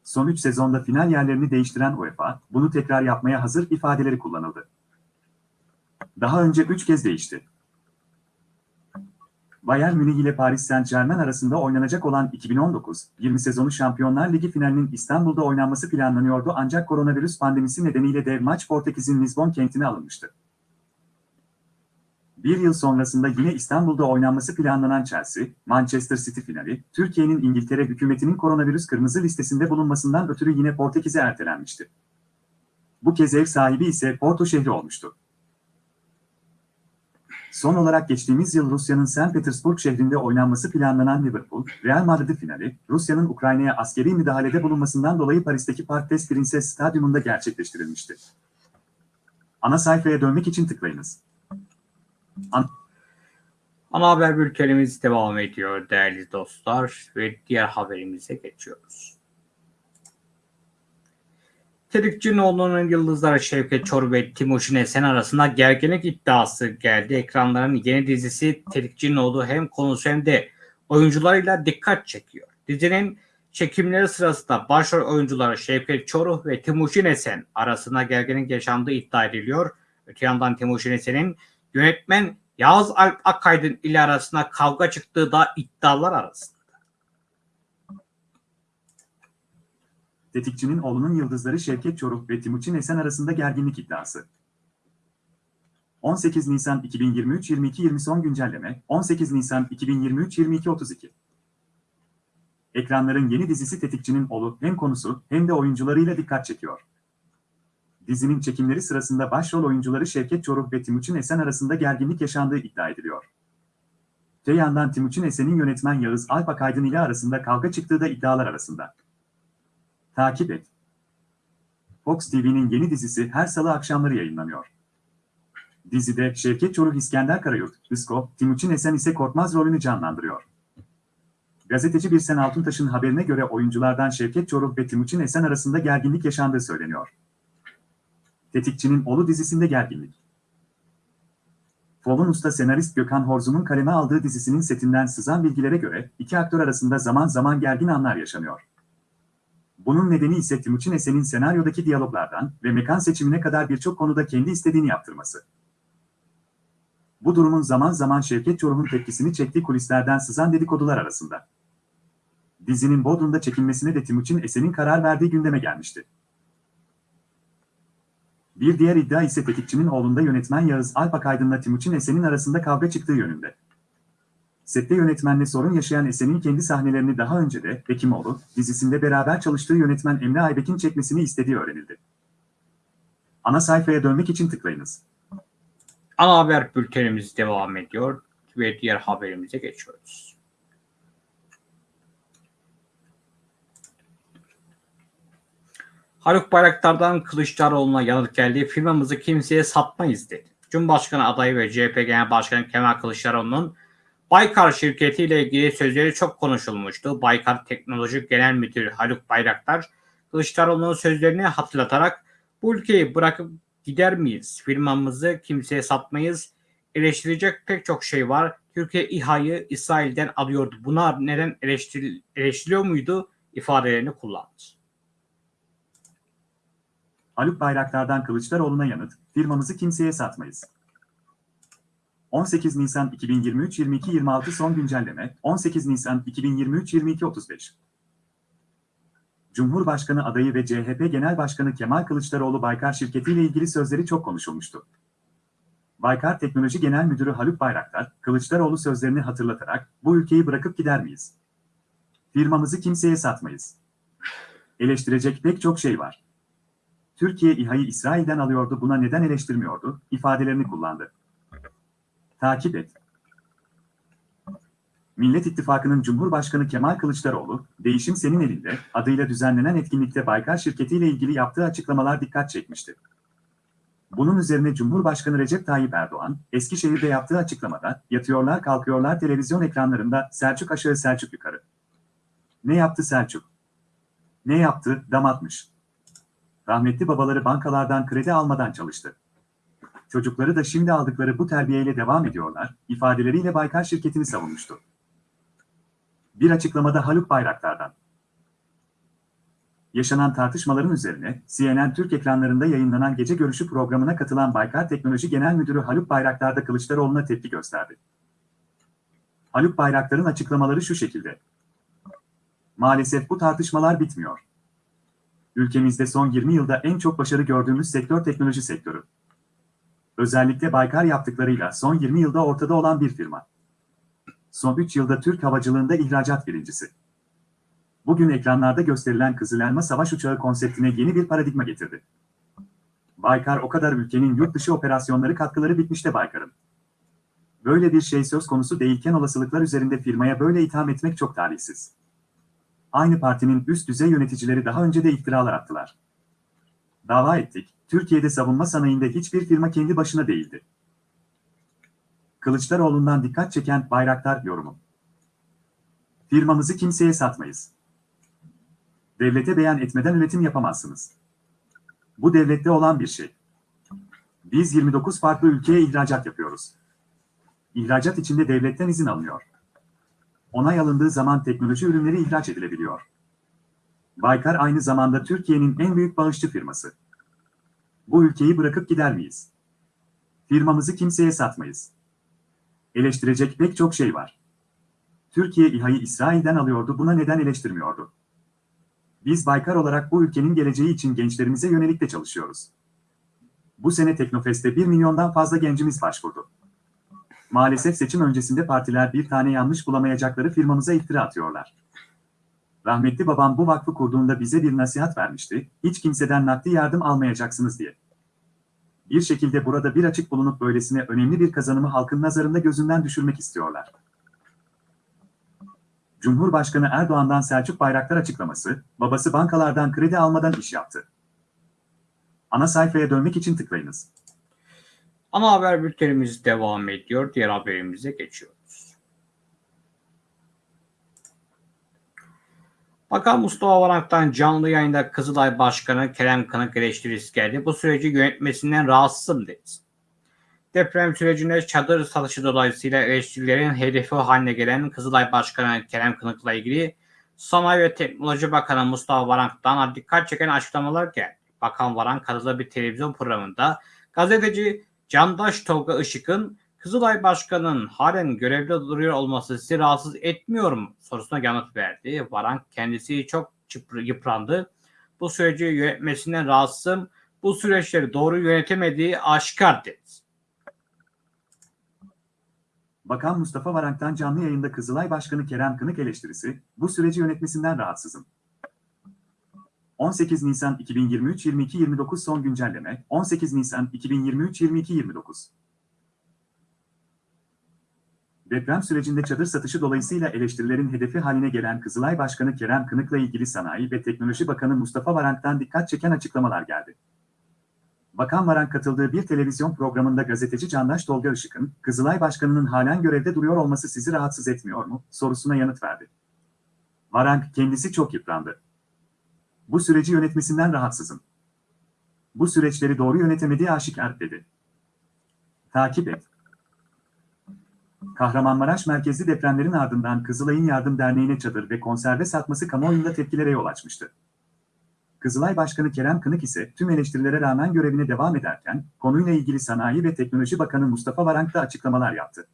Son 3 sezonda final yerlerini değiştiren UEFA, bunu tekrar yapmaya hazır ifadeleri kullanıldı. Daha önce 3 kez değişti. Bayern Münih ile Paris Saint-Germain arasında oynanacak olan 2019-20 sezonu Şampiyonlar Ligi finalinin İstanbul'da oynanması planlanıyordu ancak koronavirüs pandemisi nedeniyle dev maç Portekiz'in Lisbon kentine alınmıştı. Bir yıl sonrasında yine İstanbul'da oynanması planlanan Chelsea, Manchester City finali, Türkiye'nin İngiltere hükümetinin koronavirüs kırmızı listesinde bulunmasından ötürü yine Portekiz'e ertelenmişti. Bu kez ev sahibi ise Porto şehri olmuştu. Son olarak geçtiğimiz yıl Rusya'nın St. Petersburg şehrinde oynanması planlanan Liverpool, Real Madrid finali, Rusya'nın Ukrayna'ya askeri müdahalede bulunmasından dolayı Paris'teki Parc des Princes stadyumunda gerçekleştirilmişti. Ana sayfaya dönmek için tıklayınız. Ana haber bültenimiz devam ediyor değerli dostlar ve diğer haberimize geçiyoruz. Tetikçinoğlu'nun yıldızları Şevket Çor ve Timuçin Esen arasında gerginlik iddiası geldi. Ekranların yeni dizisi Tetikçinoğlu hem konusu hem de oyuncularıyla dikkat çekiyor. Dizinin çekimleri sırasında başrol oyuncuları Şevket Çoruh ve Timuçin Esen arasında gerginlik yaşandığı iddia ediliyor. Öte yandan Timuçin Esen'in yönetmen Yağız Alp Akaydın ile arasında kavga çıktığı da iddialar arasında. Tetikçinin oğlunun yıldızları Şevket Çoruk ve Timuçin Esen arasında gerginlik iddiası. 18 Nisan 2023 22 son güncelleme 18 Nisan 2023 22 32 Ekranların yeni dizisi Tetikçinin oğlu hem konusu hem de oyuncularıyla dikkat çekiyor. Dizinin çekimleri sırasında başrol oyuncuları Şevket Çoruk ve Timuçin Esen arasında gerginlik yaşandığı iddia ediliyor. Te yandan Timuçin Esen'in yönetmen Yağız Alp Akaydın ile arasında kavga çıktığı da iddialar arasında. Takip et. Fox TV'nin yeni dizisi her salı akşamları yayınlanıyor. Dizide Şevket Çoruk İskender Karayurt, Isko, Timuçin Esen ise Korkmaz rolünü canlandırıyor. Gazeteci Birsen Altuntaş'ın haberine göre oyunculardan Şevket Çoruk ve Timuçin Esen arasında gerginlik yaşandığı söyleniyor. Tetikçinin Oğlu dizisinde gerginlik. Fol'un usta senarist Gökhan Horzu'nun kaleme aldığı dizisinin setinden sızan bilgilere göre iki aktör arasında zaman zaman gergin anlar yaşanıyor. Bunun nedeni ise Timuçin Esen'in senaryodaki diyaloglardan ve mekan seçimine kadar birçok konuda kendi istediğini yaptırması. Bu durumun zaman zaman Şevket Çorum'un tepkisini çektiği kulislerden sızan dedikodular arasında. Dizinin Bodrum'da çekilmesine de Timuçin Esen'in karar verdiği gündeme gelmişti. Bir diğer iddia ise tetikçinin oğlunda yönetmen Yağız Alpak Aydın'la Timuçin Esen'in arasında kavga çıktığı yönünde. Sette yönetmenle sorun yaşayan Esen'in kendi sahnelerini daha önce de Hekimoğlu dizisinde beraber çalıştığı yönetmen Emre Aybek'in çekmesini istediği öğrenildi. Ana sayfaya dönmek için tıklayınız. Ana haber bültenimiz devam ediyor ve diğer haberimize geçiyoruz. Haluk Bayraktar'dan Kılıçdaroğlu'na yanıt geldi. Firmamızı kimseye satmayız dedi. Cumhurbaşkanı adayı ve CHP Genel Başkanı Kemal Kılıçdaroğlu'nun Baykar şirketi ile ilgili sözleri çok konuşulmuştu. Baykar Teknoloji Genel Müdürü Haluk Bayraktar, Kılıçdaroğlu'nun sözlerini hatırlatarak bu ülkeyi bırakıp gider miyiz? Firmamızı kimseye satmayız. Eleştirecek pek çok şey var. Türkiye İHA'yı İsrail'den alıyordu. Buna neden eleştiril eleştiriliyor muydu? ifadelerini kullandı. Haluk Bayraktar'dan Kılıçdaroğlu'na yanıt, firmamızı kimseye satmayız. 18 Nisan 2023 22 26 son güncelleme 18 Nisan 2023 22 35 Cumhurbaşkanı adayı ve CHP Genel Başkanı Kemal Kılıçdaroğlu Baykar şirketiyle ilgili sözleri çok konuşulmuştu. Baykar Teknoloji Genel Müdürü Haluk Bayraktar, Kılıçdaroğlu sözlerini hatırlatarak bu ülkeyi bırakıp gider miyiz? Firmamızı kimseye satmayız. Eleştirecek pek çok şey var. Türkiye İHA'yı İsrail'den alıyordu buna neden eleştirmiyordu ifadelerini kullandı. Takip et. Millet İttifakı'nın Cumhurbaşkanı Kemal Kılıçdaroğlu, Değişim Senin Elinde adıyla düzenlenen etkinlikte Baykar şirketiyle ilgili yaptığı açıklamalar dikkat çekmişti. Bunun üzerine Cumhurbaşkanı Recep Tayyip Erdoğan, Eskişehir'de yaptığı açıklamada, yatıyorlar kalkıyorlar televizyon ekranlarında Selçuk aşağı Selçuk yukarı. Ne yaptı Selçuk? Ne yaptı? Dam atmış. Rahmetli babaları bankalardan kredi almadan çalıştı. Çocukları da şimdi aldıkları bu terbiyeyle devam ediyorlar, ifadeleriyle Baykar şirketini savunmuştu. Bir açıklamada Haluk Bayraktar'dan. Yaşanan tartışmaların üzerine CNN Türk ekranlarında yayınlanan gece görüşü programına katılan Baykar Teknoloji Genel Müdürü Haluk Bayraktar da Kılıçdaroğlu'na tepki gösterdi. Haluk Bayraktar'ın açıklamaları şu şekilde. Maalesef bu tartışmalar bitmiyor. Ülkemizde son 20 yılda en çok başarı gördüğümüz sektör teknoloji sektörü. Özellikle Baykar yaptıklarıyla son 20 yılda ortada olan bir firma. Son 3 yılda Türk havacılığında ihracat birincisi. Bugün ekranlarda gösterilen Kızıl Elma Savaş Uçağı konseptine yeni bir paradigma getirdi. Baykar o kadar ülkenin yurt dışı operasyonları katkıları bitmişte Baykar'ın. Böyle bir şey söz konusu değilken olasılıklar üzerinde firmaya böyle itham etmek çok talihsiz. Aynı partinin üst düzey yöneticileri daha önce de iftiralar attılar. Dava ettik, Türkiye'de savunma sanayinde hiçbir firma kendi başına değildi. Kılıçdaroğlu'ndan dikkat çeken Bayraktar yorumu. Firmamızı kimseye satmayız. Devlete beyan etmeden üretim yapamazsınız. Bu devlette olan bir şey. Biz 29 farklı ülkeye ihracat yapıyoruz. İhracat içinde devletten izin alınıyor. Onay alındığı zaman teknoloji ürünleri ihraç edilebiliyor. Baykar aynı zamanda Türkiye'nin en büyük bağışçı firması. Bu ülkeyi bırakıp gider miyiz? Firmamızı kimseye satmayız. Eleştirecek pek çok şey var. Türkiye İHA'yı İsrail'den alıyordu, buna neden eleştirmiyordu? Biz Baykar olarak bu ülkenin geleceği için gençlerimize yönelik de çalışıyoruz. Bu sene Teknofest'te 1 milyondan fazla gencimiz başvurdu. Maalesef seçim öncesinde partiler bir tane yanlış bulamayacakları firmamıza iftira atıyorlar. Rahmetli babam bu vakfı kurduğunda bize bir nasihat vermişti, hiç kimseden nakdi yardım almayacaksınız diye. Bir şekilde burada bir açık bulunup böylesine önemli bir kazanımı halkın nazarında gözünden düşürmek istiyorlar. Cumhurbaşkanı Erdoğan'dan Selçuk Bayraktar açıklaması, babası bankalardan kredi almadan iş yaptı. Ana sayfaya dönmek için tıklayınız. Ana haber bültenimiz devam ediyor. Diğer haberimize geçiyoruz. Bakan Mustafa Varak'tan canlı yayında Kızılay Başkanı Kerem Kınık eleştirisi geldi. Bu süreci yönetmesinden rahatsızım dedi. Deprem sürecinde çadır satışı dolayısıyla eleştirilerin hedefi haline gelen Kızılay Başkanı Kerem Kınık'la ilgili Sanayi ve Teknoloji Bakanı Mustafa Varank'tan dikkat çeken açıklamalar geldi. Bakan Varank katıldığı bir televizyon programında gazeteci Candaş Tolga Işık'ın Kızılay Başkanı'nın halen görevde duruyor olması sizi rahatsız etmiyor mu sorusuna yanıt verdi. Varank kendisi çok yıprandı. Bu süreci yönetmesinden rahatsızım. Bu süreçleri doğru yönetemediği aşikar dedi. Bakan Mustafa Varank'tan canlı yayında Kızılay Başkanı Kerem Kınık eleştirisi, bu süreci yönetmesinden rahatsızım. 18 Nisan 2023 22-29 son güncelleme 18 Nisan 2023 22-29 Deprem sürecinde çadır satışı dolayısıyla eleştirilerin hedefi haline gelen Kızılay Başkanı Kerem Kınık'la ilgili Sanayi ve Teknoloji Bakanı Mustafa Varank'tan dikkat çeken açıklamalar geldi. Bakan Varank katıldığı bir televizyon programında gazeteci Candaş Tolga Işık'ın, Kızılay Başkanı'nın halen görevde duruyor olması sizi rahatsız etmiyor mu, sorusuna yanıt verdi. Varank kendisi çok yıprandı. Bu süreci yönetmesinden rahatsızım. Bu süreçleri doğru yönetemediği aşikar dedi. Takip et. Kahramanmaraş merkezli depremlerin ardından Kızılay'ın Yardım Derneği'ne çadır ve konserve satması kamuoyunda tepkilere yol açmıştı. Kızılay Başkanı Kerem Kınık ise tüm eleştirilere rağmen görevine devam ederken, konuyla ilgili Sanayi ve Teknoloji Bakanı Mustafa Varank da açıklamalar yaptı.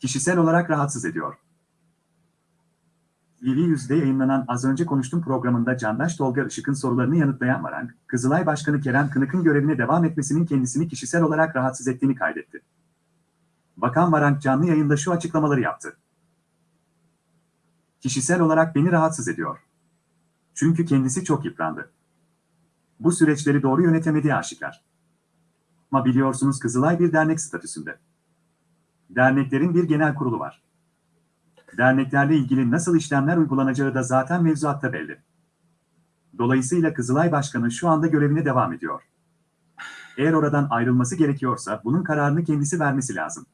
Kişisel olarak rahatsız ediyor. TV Yüz'de yayınlanan Az Önce Konuştum programında Candaş Tolga Işık'ın sorularını yanıtlayan Varank, Kızılay Başkanı Kerem Kınık'ın görevine devam etmesinin kendisini kişisel olarak rahatsız ettiğini kaydetti. Bakan Varank canlı yayında şu açıklamaları yaptı. Kişisel olarak beni rahatsız ediyor. Çünkü kendisi çok yıprandı. Bu süreçleri doğru yönetemediği aşikar. Ama biliyorsunuz Kızılay bir dernek statüsünde. Derneklerin bir genel kurulu var. Derneklerle ilgili nasıl işlemler uygulanacağı da zaten mevzuatta belli. Dolayısıyla Kızılay Başkanı şu anda görevine devam ediyor. Eğer oradan ayrılması gerekiyorsa bunun kararını kendisi vermesi lazım.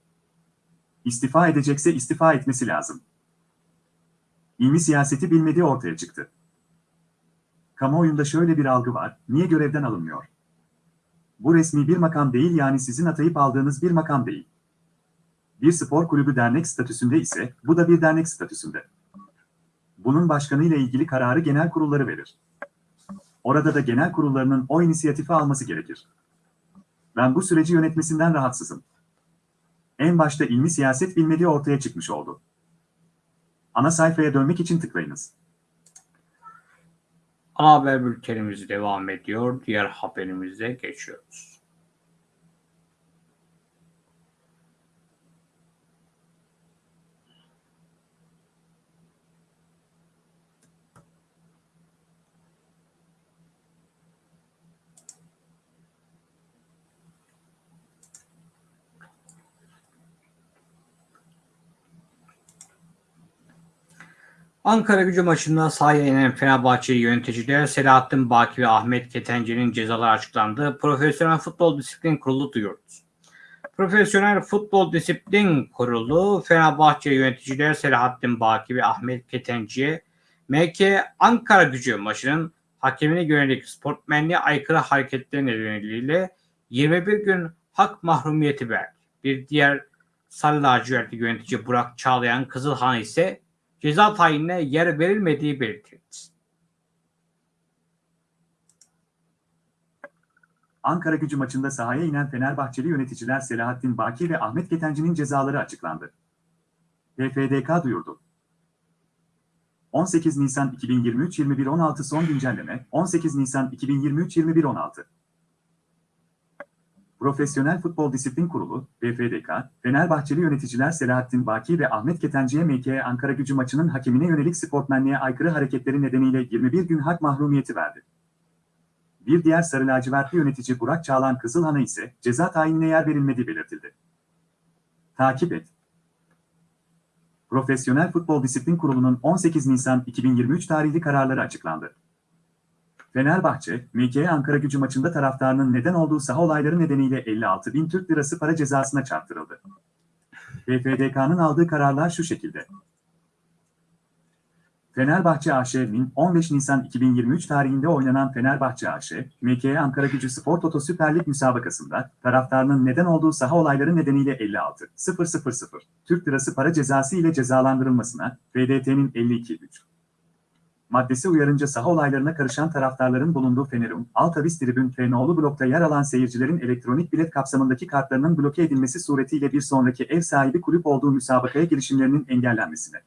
İstifa edecekse istifa etmesi lazım. İlmi siyaseti bilmediği ortaya çıktı. Kamuoyunda şöyle bir algı var, niye görevden alınmıyor? Bu resmi bir makam değil yani sizin atayıp aldığınız bir makam değil. Bir spor kulübü dernek statüsünde ise bu da bir dernek statüsünde. Bunun başkanıyla ilgili kararı genel kurulları verir. Orada da genel kurullarının o inisiyatifi alması gerekir. Ben bu süreci yönetmesinden rahatsızım. En başta ilmi siyaset bilmediği ortaya çıkmış oldu. Ana sayfaya dönmek için tıklayınız. Ana haber bültenimiz devam ediyor. Diğer haberimize geçiyoruz. Ankara gücü maçında sahaya inen Fenerbahçe yöneticiler Selahattin Baki ve Ahmet Ketenci'nin cezaları açıklandı. Profesyonel Futbol Disiplin Kurulu duyurdu. Profesyonel Futbol Disiplin Kurulu Fenerbahçe yöneticiler Selahattin Baki ve Ahmet Ketenci'ye MK Ankara gücü maçının hakemine yönelik sportmenliğe aykırı hareketleri nedeniyle 21 gün hak mahrumiyeti verdi. Bir diğer Sarı lacivertli yönetici Burak Çağlayan Kızılhan ise ceza tayinine yer verilmediği belirtildi. Ankara gücü maçında sahaya inen Fenerbahçeli yöneticiler Selahattin Baki ve Ahmet Ketenci'nin cezaları açıklandı. PFDK duyurdu. 18 Nisan 2023 21.16 son güncelleme 18 Nisan 2023 21.16 Profesyonel Futbol Disiplin Kurulu, PFDK, Fenerbahçeli yöneticiler Selahattin Baki ve Ahmet Ketenci'ye MK Ankara gücü maçının hakemine yönelik sportmenliğe aykırı hareketleri nedeniyle 21 gün hak mahrumiyeti verdi. Bir diğer sarı lacivertli yönetici Burak Çağlan Kızılhan'a ise ceza tayinine yer verilmediği belirtildi. Takip et. Profesyonel Futbol Disiplin Kurulu'nun 18 Nisan 2023 tarihli kararları açıklandı. Fenerbahçe, MK Ankara gücü maçında taraftarının neden olduğu saha olayları nedeniyle 56 bin Türk lirası para cezasına çarptırıldı. PFDK'nın aldığı kararlar şu şekilde. Fenerbahçe AŞ'nin 15 Nisan 2023 tarihinde oynanan Fenerbahçe AŞ, MK Ankara Gücü Spor Toto Süper Lig müsabakasında taraftarının neden olduğu saha olayları nedeniyle 56 000 Türk Lirası para cezası ile cezalandırılmasına FDT'nin 52.3 maddesi uyarınca saha olaylarına karışan taraftarların bulunduğu Fenerum, Altavis Tribün Fenoğlu blokta yer alan seyircilerin elektronik bilet kapsamındaki kartlarının bloke edilmesi suretiyle bir sonraki ev sahibi kulüp olduğu müsabakaya girişimlerinin engellenmesine.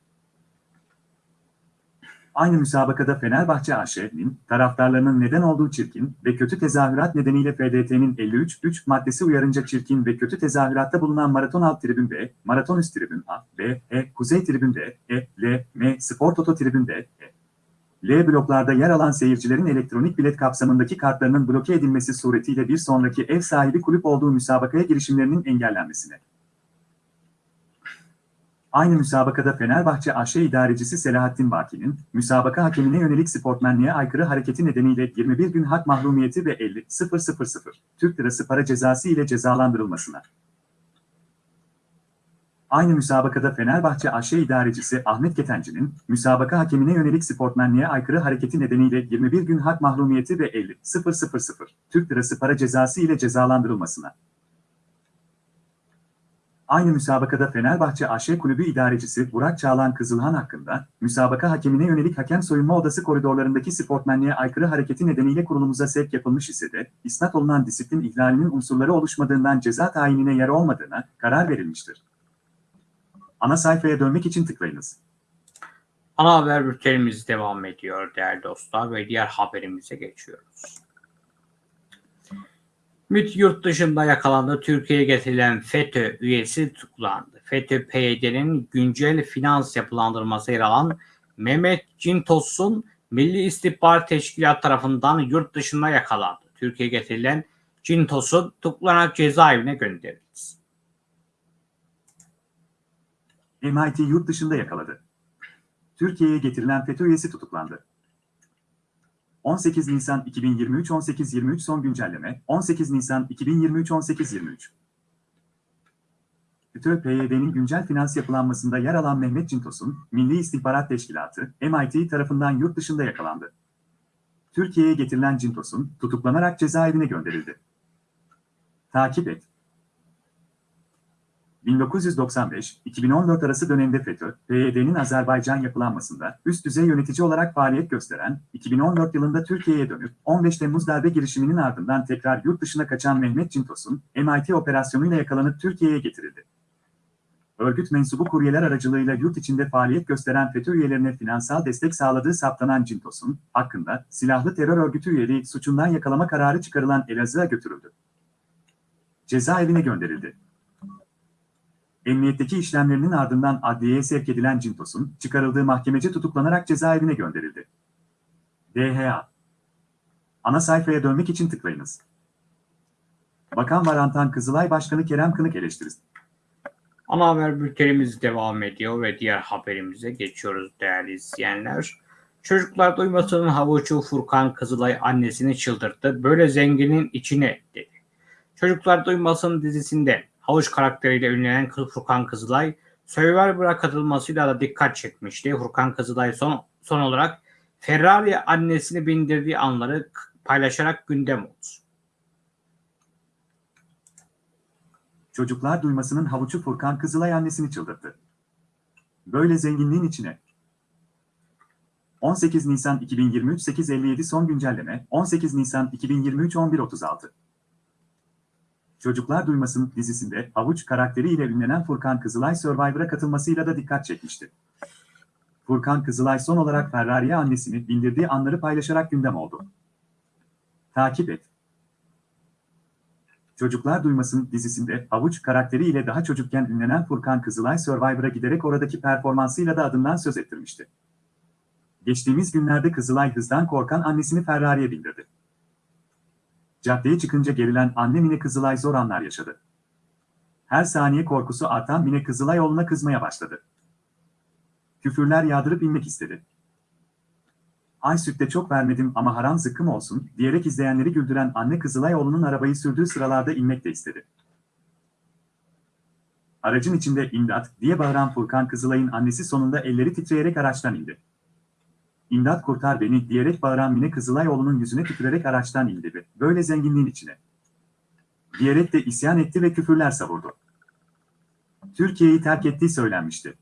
Aynı müsabakada Fenerbahçe AŞ'nin taraftarlarının neden olduğu çirkin ve kötü tezahürat nedeniyle FDT'nin 53.3 maddesi uyarınca çirkin ve kötü tezahüratta bulunan Maraton Alt Tribün B, Maraton Üst Tribün A, B, E, Kuzey Tribün D, E, L, M, Spor Toto Tribün D, E, L bloklarda yer alan seyircilerin elektronik bilet kapsamındaki kartlarının bloke edilmesi suretiyle bir sonraki ev sahibi kulüp olduğu müsabakaya girişimlerinin engellenmesine. Aynı müsabakada Fenerbahçe AŞ idarecisi Selahattin Baki'nin, müsabaka hakemine yönelik sportmenliğe aykırı hareketi nedeniyle 21 gün hak mahrumiyeti ve 50 000 Türk Lirası para cezası ile cezalandırılmasına. Aynı müsabakada Fenerbahçe AŞ idarecisi Ahmet Ketenci'nin, müsabaka hakemine yönelik sportmenliğe aykırı hareketi nedeniyle 21 gün hak mahrumiyeti ve 50 000 Türk Lirası para cezası ile cezalandırılmasına. Aynı müsabakada Fenerbahçe AŞ Kulübü idarecisi Burak Çağlan Kızılhan hakkında, müsabaka hakemine yönelik hakem soyunma odası koridorlarındaki sportmenliğe aykırı hareketi nedeniyle kurulumuza sevk yapılmış ise de, isnat olunan disiplin ihlalinin unsurları oluşmadığından ceza tayinine yer olmadığına karar verilmiştir. Ana sayfaya dönmek için tıklayınız. Ana haber bültenimiz devam ediyor değerli dostlar ve diğer haberimize geçiyoruz. MİT yurt dışında yakalandı. Türkiye'ye getirilen FETÖ üyesi tutuklandı. FETÖ PYD'nin güncel finans yapılandırması yer alan Mehmet Cintos'un Milli İstihbarat Teşkilatı tarafından yurt dışında yakalandı. Türkiye'ye getirilen Cintos'un tutuklanarak cezaevine gönderildi. MIT yurt dışında yakaladı. Türkiye'ye getirilen FETÖ üyesi tutuklandı. 18 Nisan 2023 18.23 son güncelleme 18 Nisan 2023 18.23 FETÖ PYD'nin güncel finans yapılanmasında yer alan Mehmet Cintos'un Milli İstihbarat Teşkilatı MIT tarafından yurt dışında yakalandı. Türkiye'ye getirilen Cintos'un tutuklanarak cezaevine gönderildi. Takip et. 1995-2014 arası dönemde FETÖ, PYD'nin Azerbaycan yapılanmasında üst düzey yönetici olarak faaliyet gösteren, 2014 yılında Türkiye'ye dönüp 15 Temmuz darbe girişiminin ardından tekrar yurt dışına kaçan Mehmet Cintos'un MIT operasyonuyla yakalanıp Türkiye'ye getirildi. Örgüt mensubu kuryeler aracılığıyla yurt içinde faaliyet gösteren FETÖ üyelerine finansal destek sağladığı saptanan Cintos'un hakkında silahlı terör örgütü üyeliği suçundan yakalama kararı çıkarılan Elazığ'a götürüldü. Cezaevine gönderildi. Emniyetteki işlemlerinin ardından adliyeye sevk edilen Cintos'un çıkarıldığı mahkemece tutuklanarak cezaevine gönderildi. DHA Ana sayfaya dönmek için tıklayınız. Bakan Varantan Kızılay Başkanı Kerem Kınık eleştirisi. Ana haber bültenimiz devam ediyor ve diğer haberimize geçiyoruz değerli izleyenler. Çocuklar duymasının havucu Furkan Kızılay annesini çıldırttı. Böyle zenginin içine dedi. Çocuklar duymasın dizisinde havuç karakteriyle ünlenen Furkan Kızılay Survivor'a katılmasıyla da dikkat çekmişti. Furkan Kızılay son, son olarak Ferrari annesini bindirdiği anları paylaşarak gündem oldu. Çocuklar duymasının havucu Furkan Kızılay annesini çıldırttı. Böyle zenginliğin içine. 18 Nisan 2023 8.57 son güncelleme 18 Nisan 2023 11.36 Çocuklar Duymasın dizisinde Havuç karakteriyle ünlenen Furkan Kızılay Survivor'a katılmasıyla da dikkat çekmişti. Furkan Kızılay son olarak Ferrari'ye annesini bindirdiği anları paylaşarak gündem oldu. Takip et. Çocuklar Duymasın dizisinde Havuç karakteriyle daha çocukken ünlenen Furkan Kızılay Survivor'a giderek oradaki performansıyla da adından söz ettirmişti. Geçtiğimiz günlerde Kızılay hızdan korkan annesini Ferrari'ye bindirdi. Caddeye çıkınca gerilen anne Mine Kızılay zor anlar yaşadı. Her saniye korkusu artan Mine Kızılay oğluna kızmaya başladı. Küfürler yağdırıp inmek istedi. Ay sütte çok vermedim ama haram zıkkım olsun diyerek izleyenleri güldüren anne Kızılay oğlunun arabayı sürdüğü sıralarda inmek de istedi. Aracın içinde imdat diye bağıran Furkan Kızılay'ın annesi sonunda elleri titreyerek araçtan indi. İmdat kurtar beni diyerek bağıran Mine Kızılay oğlunun yüzüne tükürerek araçtan indi ve böyle zenginliğin içine. Diyerek de isyan etti ve küfürler savurdu. Türkiye'yi terk ettiği söylenmişti.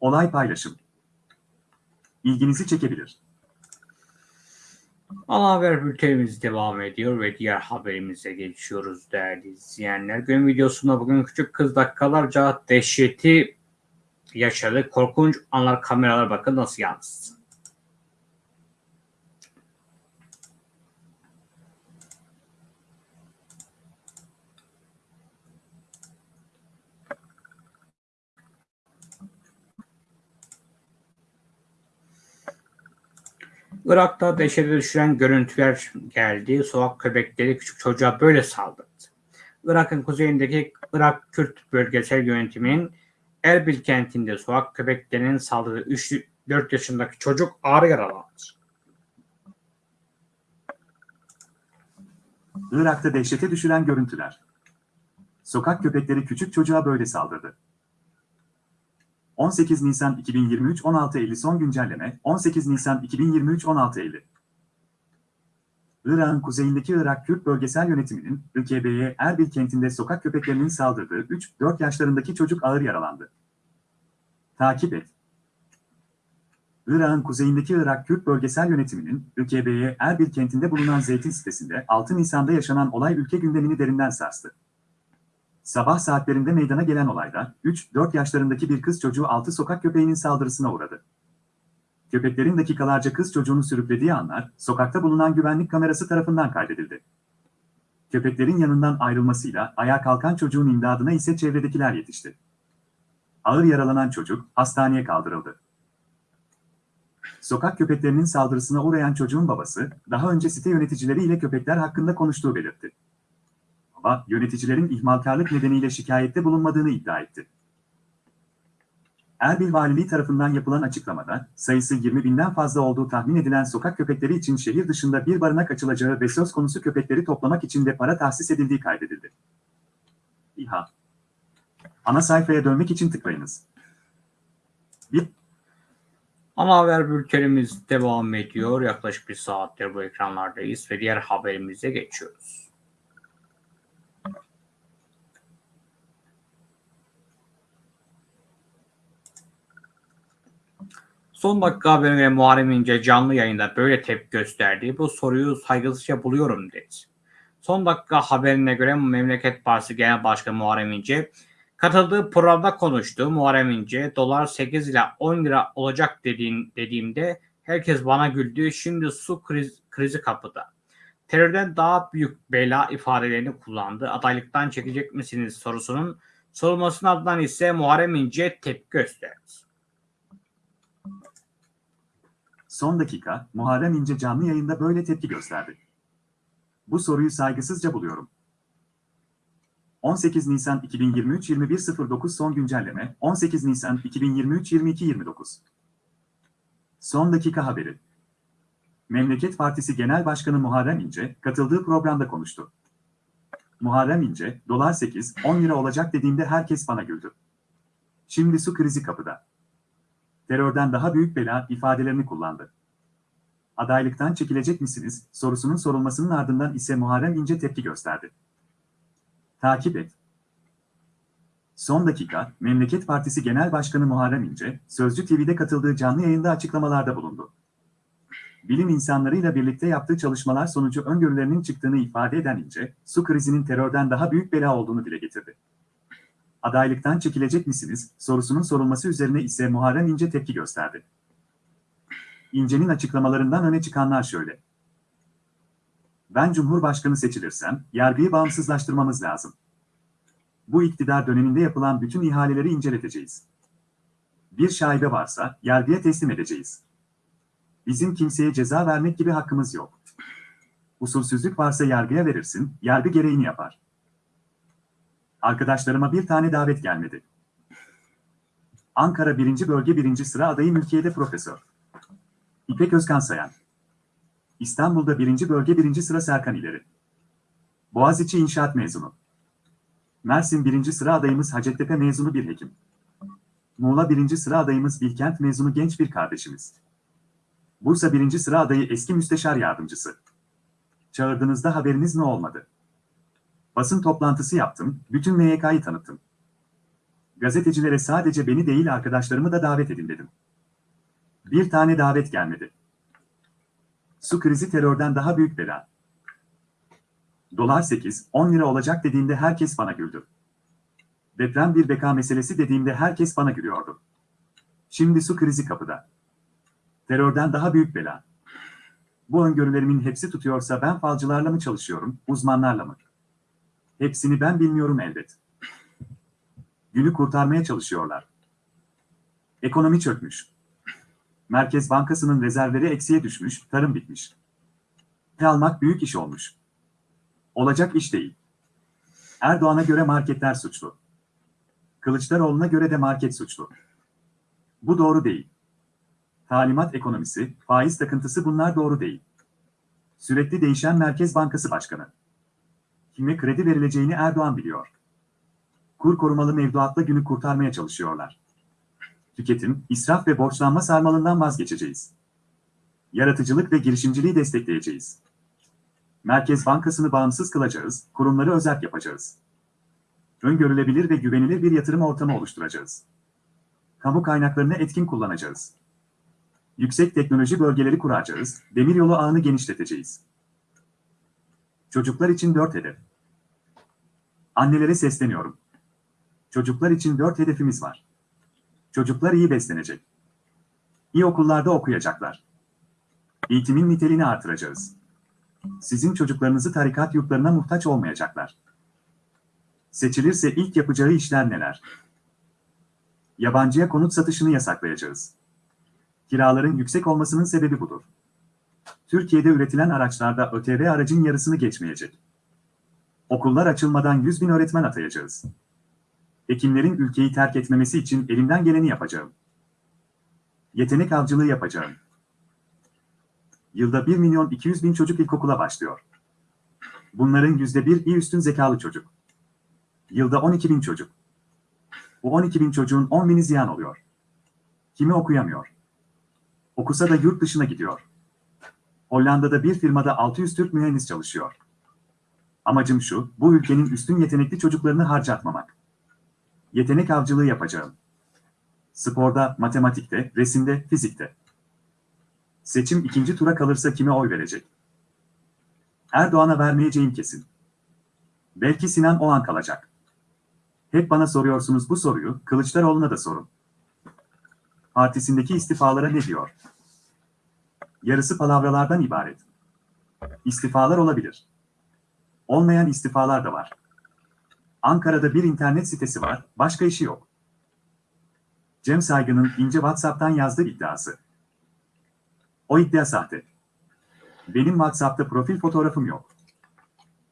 Olay paylaşım. İlginizi çekebilir. Ana haber bültenimiz devam ediyor ve diğer haberimize geçiyoruz değerli izleyenler. Gün videosunda bugün küçük kız dakikalarca dehşeti yaşadı. Korkunç anlar kameralar bakın nasıl yansıdı. Irak'ta dehşete düşüren görüntüler geldi. Sokak köpekleri küçük çocuğa böyle saldırdı. Irak'ın kuzeyindeki Irak Kürt Bölgesel Yönetimi'nin Erbil kentinde sokak köpeklerinin saldırdığı 3-4 yaşındaki çocuk ağır yaralandı. Irak'ta dehşete düşüren görüntüler. Sokak köpekleri küçük çocuğa böyle saldırdı. 18 Nisan 2023 16.50 son güncelleme 18 Nisan 2023 16.50 Irak'ın kuzeyindeki Irak Kürt Bölgesel Yönetimi'nin ÖKB'ye Erbil kentinde sokak köpeklerinin saldırdığı 3-4 yaşlarındaki çocuk ağır yaralandı. Takip et. Irak'ın kuzeyindeki Irak Kürt Bölgesel Yönetimi'nin ÖKB'ye Erbil kentinde bulunan zeytin sitesinde 6 Nisan'da yaşanan olay ülke gündemini derinden sarstı. Sabah saatlerinde meydana gelen olayda 3-4 yaşlarındaki bir kız çocuğu 6 sokak köpeğinin saldırısına uğradı. Köpeklerin dakikalarca kız çocuğunu sürüklediği anlar sokakta bulunan güvenlik kamerası tarafından kaydedildi. Köpeklerin yanından ayrılmasıyla ayağa kalkan çocuğun imdadına ise çevredekiler yetişti. Ağır yaralanan çocuk hastaneye kaldırıldı. Sokak köpeklerinin saldırısına uğrayan çocuğun babası, daha önce site yöneticileriyle köpekler hakkında konuştuğu belirtti. Baba, yöneticilerin ihmalkarlık nedeniyle şikayette bulunmadığını iddia etti. Erbil Valiliği tarafından yapılan açıklamada, sayısı 20 binden fazla olduğu tahmin edilen sokak köpekleri için şehir dışında bir barınak açılacağı ve söz konusu köpekleri toplamak için de para tahsis edildiği kaydedildi. İHA Ana sayfaya dönmek için tıklayınız. 1. Ana haber bültenimiz devam ediyor. Yaklaşık bir saattir bu ekranlardayız ve diğer haberimize geçiyoruz. Son dakika haberine Muharrem İnce canlı yayında böyle tepki gösterdi. Bu soruyu saygısızca buluyorum dedi. Son dakika haberine göre Memleket Partisi Genel Başkanı Muharrem İnce katıldığı programda konuştu. Muharrem İnce dolar 8 ila 10 lira olacak dediğin, dediğimde herkes bana güldü. Şimdi su kriz, krizi kapıda. Terörden daha büyük bela ifadelerini kullandı. Adaylıktan çekecek misiniz sorusunun sorulmasının ardından ise Muharrem İnce tepki gösterdi. Son dakika, Muharrem İnce canlı yayında böyle tepki gösterdi. Bu soruyu saygısızca buluyorum. 18 Nisan 2023 21.09 son güncelleme 18 Nisan 2023 22.29 Son dakika haberi Memleket Partisi Genel Başkanı Muharrem İnce katıldığı programda konuştu. Muharrem İnce, dolar 8, 10 lira olacak dediğimde herkes bana güldü. Şimdi su krizi kapıda. Terörden daha büyük bela ifadelerini kullandı. Adaylıktan çekilecek misiniz sorusunun sorulmasının ardından ise Muharrem İnce tepki gösterdi. Takip et. Son dakika, Memleket Partisi Genel Başkanı Muharrem İnce, Sözcü TV'de katıldığı canlı yayında açıklamalarda bulundu. Bilim insanlarıyla birlikte yaptığı çalışmalar sonucu öngörülerinin çıktığını ifade eden İnce, su krizinin terörden daha büyük bela olduğunu dile getirdi. Adaylıktan çekilecek misiniz sorusunun sorulması üzerine ise Muharrem İnce tepki gösterdi. İnce'nin açıklamalarından öne çıkanlar şöyle. Ben Cumhurbaşkanı seçilirsem, yargıyı bağımsızlaştırmamız lazım. Bu iktidar döneminde yapılan bütün ihaleleri inceleteceğiz. Bir şaibe varsa, yargıya teslim edeceğiz. Bizim kimseye ceza vermek gibi hakkımız yok. Usulsüzlük varsa yargıya verirsin, yargı gereğini yapar. Arkadaşlarıma bir tane davet gelmedi. Ankara 1. Bölge 1. Sıra adayı mülkiyede profesör. İpek Özkan Sayan. İstanbul'da 1. Bölge 1. Sıra Serkan İleri. Boğaziçi İnşaat mezunu. Mersin 1. Sıra adayımız Hacettepe mezunu bir hekim. Muğla 1. Sıra adayımız Bilkent mezunu genç bir kardeşimiz. Bursa 1. Sıra adayı eski müsteşar yardımcısı. Çağırdığınızda haberiniz ne olmadı? Basın toplantısı yaptım, bütün MYK'yı tanıttım. Gazetecilere sadece beni değil arkadaşlarımı da davet edin dedim. Bir tane davet gelmedi. Su krizi terörden daha büyük bela. Dolar 8, 10 lira olacak dediğimde herkes bana güldü. Deprem bir beka meselesi dediğimde herkes bana gülüyordu. Şimdi su krizi kapıda. Terörden daha büyük bela. Bu öngörülerimin hepsi tutuyorsa ben falcılarla mı çalışıyorum, uzmanlarla mı? Hepsini ben bilmiyorum elbet. Günü kurtarmaya çalışıyorlar. Ekonomi çökmüş. Merkez Bankası'nın rezervleri eksiye düşmüş, tarım bitmiş. Ne almak büyük iş olmuş. Olacak iş değil. Erdoğan'a göre marketler suçlu. Kılıçdaroğlu'na göre de market suçlu. Bu doğru değil. Talimat ekonomisi, faiz takıntısı bunlar doğru değil. Sürekli değişen Merkez Bankası Başkanı. Kime kredi verileceğini Erdoğan biliyor. Kur korumalı mevduatla günü kurtarmaya çalışıyorlar. Tüketim, israf ve borçlanma sarmalından vazgeçeceğiz. Yaratıcılık ve girişimciliği destekleyeceğiz. Merkez Bankası'nı bağımsız kılacağız, kurumları özerk yapacağız. Öngörülebilir ve güvenilir bir yatırım ortamı oluşturacağız. Kamu kaynaklarını etkin kullanacağız. Yüksek teknoloji bölgeleri kuracağız, demiryolu ağını genişleteceğiz. Çocuklar için dört hedef. Annelere sesleniyorum. Çocuklar için dört hedefimiz var. Çocuklar iyi beslenecek. İyi okullarda okuyacaklar. Eğitimin niteliğini artıracağız. Sizin çocuklarınızı tarikat yurtlarına muhtaç olmayacaklar. Seçilirse ilk yapacağı işler neler? Yabancıya konut satışını yasaklayacağız. Kiraların yüksek olmasının sebebi budur. Türkiye'de üretilen araçlarda ÖTV aracın yarısını geçmeyecek. Okullar açılmadan 100 bin öğretmen atayacağız. Hekimlerin ülkeyi terk etmemesi için elimden geleni yapacağım. Yetenek avcılığı yapacağım. Yılda 1 milyon 200 bin çocuk ilkokula başlıyor. Bunların %1 iyi üstün zekalı çocuk. Yılda 12 bin çocuk. Bu 12 bin çocuğun 10 bini ziyan oluyor. Kimi okuyamıyor. Okusa da yurt dışına gidiyor. Hollanda'da bir firmada 600 Türk mühendis çalışıyor. Amacım şu, bu ülkenin üstün yetenekli çocuklarını harcatmamak. Yetenek avcılığı yapacağım. Sporda, matematikte, resimde, fizikte. Seçim ikinci tura kalırsa kime oy verecek? Erdoğan'a vermeyeceğim kesin. Belki Sinan Oğan kalacak. Hep bana soruyorsunuz bu soruyu, Kılıçdaroğlu'na da sorun. Partisindeki istifalara ne diyor? Yarısı palavralardan ibaret. İstifalar olabilir. Olmayan istifalar da var. Ankara'da bir internet sitesi var, başka işi yok. Cem Saygı'nın ince WhatsApp'tan yazdığı iddiası. O iddia sahte. Benim WhatsApp'ta profil fotoğrafım yok.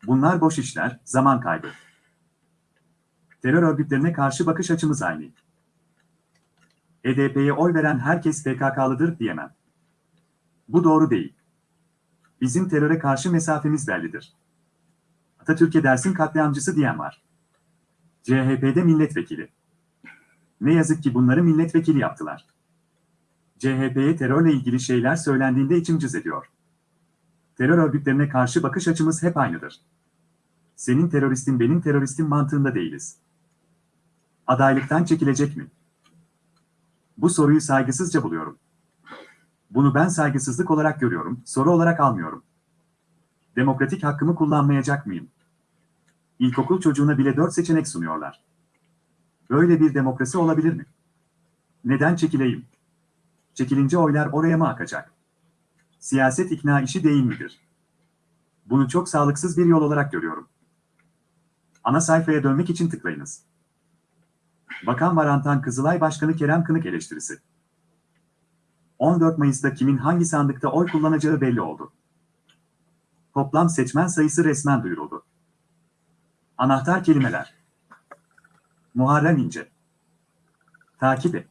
Bunlar boş işler, zaman kaybı. Terör örgütlerine karşı bakış açımız aynı. HDP'ye oy veren herkes PKK'lıdır diyemem. Bu doğru değil. Bizim teröre karşı mesafemiz bellidir. Atatürk'e dersin katliamcısı diyen var. CHP'de milletvekili. Ne yazık ki bunları milletvekili yaptılar. CHP'ye terörle ilgili şeyler söylendiğinde içim cız ediyor. Terör örgütlerine karşı bakış açımız hep aynıdır. Senin teröristin benim teröristim mantığında değiliz. Adaylıktan çekilecek mi? Bu soruyu saygısızca buluyorum. Bunu ben saygısızlık olarak görüyorum, soru olarak almıyorum. Demokratik hakkımı kullanmayacak mıyım? İlkokul çocuğuna bile dört seçenek sunuyorlar. Böyle bir demokrasi olabilir mi? Neden çekileyim? Çekilince oylar oraya mı akacak? Siyaset ikna işi değil midir? Bunu çok sağlıksız bir yol olarak görüyorum. Ana sayfaya dönmek için tıklayınız. Bakan Varantan Kızılay Başkanı Kerem Kınık eleştirisi. 14 Mayıs'ta kimin hangi sandıkta oy kullanacağı belli oldu. Toplam seçmen sayısı resmen duyuruldu. Anahtar kelimeler. Muharrem İnce. Takip et.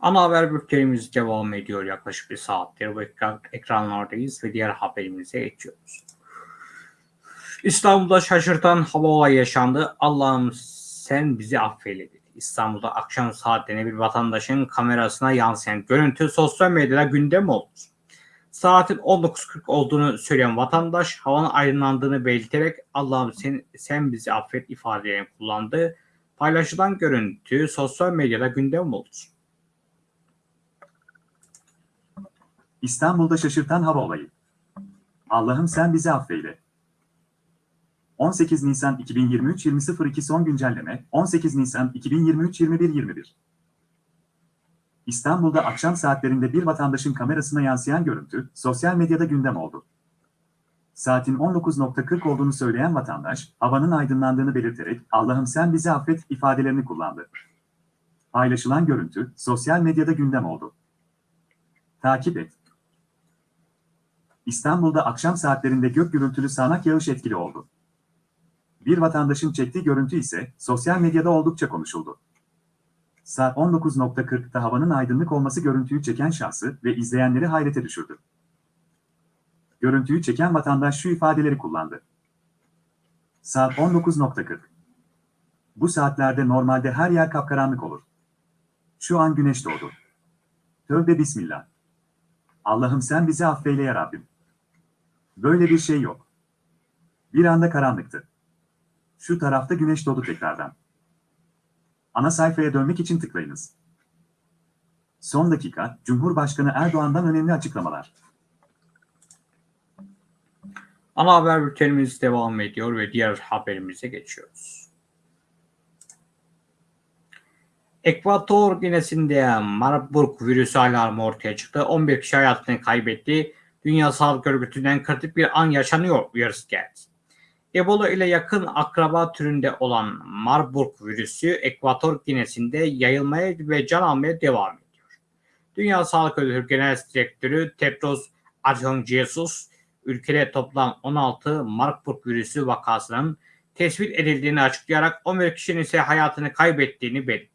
Ana haber bültenimiz devam ediyor yaklaşık bir saattir. Bu ekran, ekranlardayız ve diğer haberimize geçiyoruz. İstanbul'da şaşırtan hava olayı yaşandı. Allah'ım sen bizi affeyle. İstanbul'da akşam saatlerine bir vatandaşın kamerasına yansıyan görüntü sosyal medyada gündem oldu. Saatin 19.40 olduğunu söyleyen vatandaş havanın aydınlandığını belirterek Allah'ım sen, sen bizi affet ifadelerini kullandı. Paylaşılan görüntü sosyal medyada gündem oldu. İstanbul'da şaşırtan hava olayı. Allah'ım sen bizi affeyle. 18 Nisan 2023 20.02 son güncelleme 18 Nisan 2023 21.21 İstanbul'da akşam saatlerinde bir vatandaşın kamerasına yansıyan görüntü sosyal medyada gündem oldu. Saatin 19.40 olduğunu söyleyen vatandaş, havanın aydınlandığını belirterek Allah'ım sen bizi affet ifadelerini kullandı. Paylaşılan görüntü sosyal medyada gündem oldu. Takip et. İstanbul'da akşam saatlerinde gök gürültülü sağanak yağış etkili oldu. Bir vatandaşın çektiği görüntü ise sosyal medyada oldukça konuşuldu. Saat 19.40'da havanın aydınlık olması görüntüyü çeken şahsı ve izleyenleri hayrete düşürdü. Görüntüyü çeken vatandaş şu ifadeleri kullandı. Saat 19.40. Bu saatlerde normalde her yer kapkaranlık olur. Şu an güneş doğdu. Tövbe bismillah. Allah'ım sen bizi affeyle ya Rabbim. Böyle bir şey yok. Bir anda karanlıktı. Şu tarafta güneş doğdu tekrardan. Ana sayfaya dönmek için tıklayınız. Son dakika, Cumhurbaşkanı Erdoğan'dan önemli açıklamalar. Ana haber bültenimiz devam ediyor ve diğer haberimize geçiyoruz. Ekvator Ginesi'nde Marburg virüsü alarmı ortaya çıktı. 11 kişi hayatını kaybetti. Dünya Sağlık Örgütü'nden kritik bir an yaşanıyor uyarısı geldi. Ebola ile yakın akraba türünde olan Marburg virüsü Ekvator Ginesi'nde yayılmaya ve can almaya devam ediyor. Dünya Sağlık Örgütü Genel Direktörü Tedros Adhanom ülkede toplam 16 Marburg virüsü vakasının tespit edildiğini açıklayarak 11 kişinin ise hayatını kaybettiğini belirtti.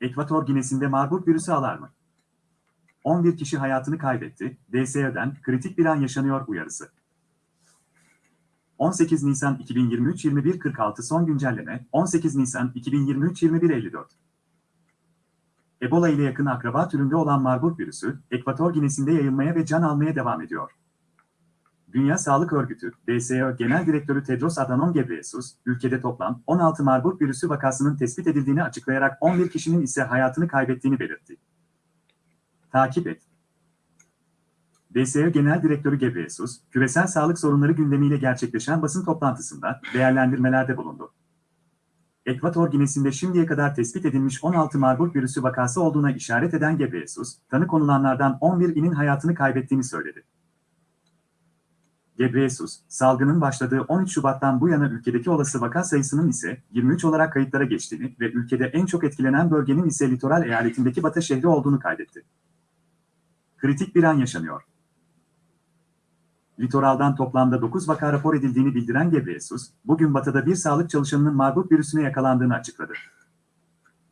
Ekvator Ginesi'nde Marburg virüsü alarmı. 11 kişi hayatını kaybetti. DSE'den kritik bir an yaşanıyor uyarısı. 18 Nisan 2023 21.46 son güncelleme 18 Nisan 2023 21.54 Ebola ile yakın akraba türünde olan Marburg virüsü, Ekvator Ginesi'nde yayılmaya ve can almaya devam ediyor. Dünya Sağlık Örgütü, DSO Genel Direktörü Tedros Adhanom Ghebreyesus, ülkede toplam 16 Marburg virüsü vakasının tespit edildiğini açıklayarak 11 kişinin ise hayatını kaybettiğini belirtti. Takip et. DSO Genel Direktörü Ghebreyesus, küresel sağlık sorunları gündemiyle gerçekleşen basın toplantısında değerlendirmelerde bulundu. Ekvator Ginesi'nde şimdiye kadar tespit edilmiş 16 Marburg virüsü vakası olduğuna işaret eden Ghebreyesus, tanı konulanlardan 11'inin hayatını kaybettiğini söyledi. Ghebreyesus, salgının başladığı 13 Şubat'tan bu yana ülkedeki olası vaka sayısının ise 23 olarak kayıtlara geçtiğini ve ülkede en çok etkilenen bölgenin ise litoral eyaletindeki Batı şehri olduğunu kaydetti. Kritik bir an yaşanıyor. Litoraldan toplamda 9 vaka rapor edildiğini bildiren Gebreyesus, bugün Batı'da bir sağlık çalışanının Marburg virüsüne yakalandığını açıkladı.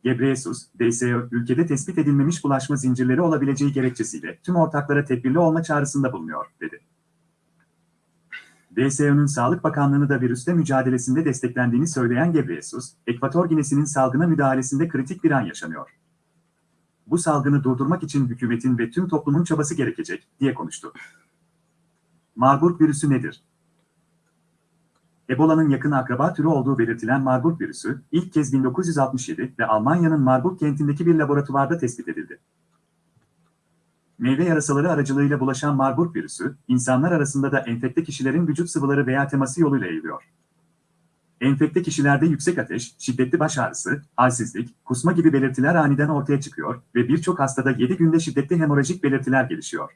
Gebreyesus, DSO, ülkede tespit edilmemiş bulaşma zincirleri olabileceği gerekçesiyle tüm ortaklara tedbirli olma çağrısında bulunuyor, dedi. DSO'nun Sağlık Bakanlığı'nı da virüsle mücadelesinde desteklendiğini söyleyen Gebreyesus, Ekvator Ginesi'nin salgına müdahalesinde kritik bir an yaşanıyor. Bu salgını durdurmak için hükümetin ve tüm toplumun çabası gerekecek, diye konuştu. Marburg virüsü nedir? Ebola'nın yakın akraba türü olduğu belirtilen Marburg virüsü, ilk kez 1967 ve Almanya'nın Marburg kentindeki bir laboratuvarda tespit edildi. Meyve yarasaları aracılığıyla bulaşan Marburg virüsü, insanlar arasında da enfekte kişilerin vücut sıvıları veya teması yoluyla yayılıyor. Enfekte kişilerde yüksek ateş, şiddetli baş ağrısı, halsizlik, kusma gibi belirtiler aniden ortaya çıkıyor ve birçok hastada 7 günde şiddetli hemorajik belirtiler gelişiyor.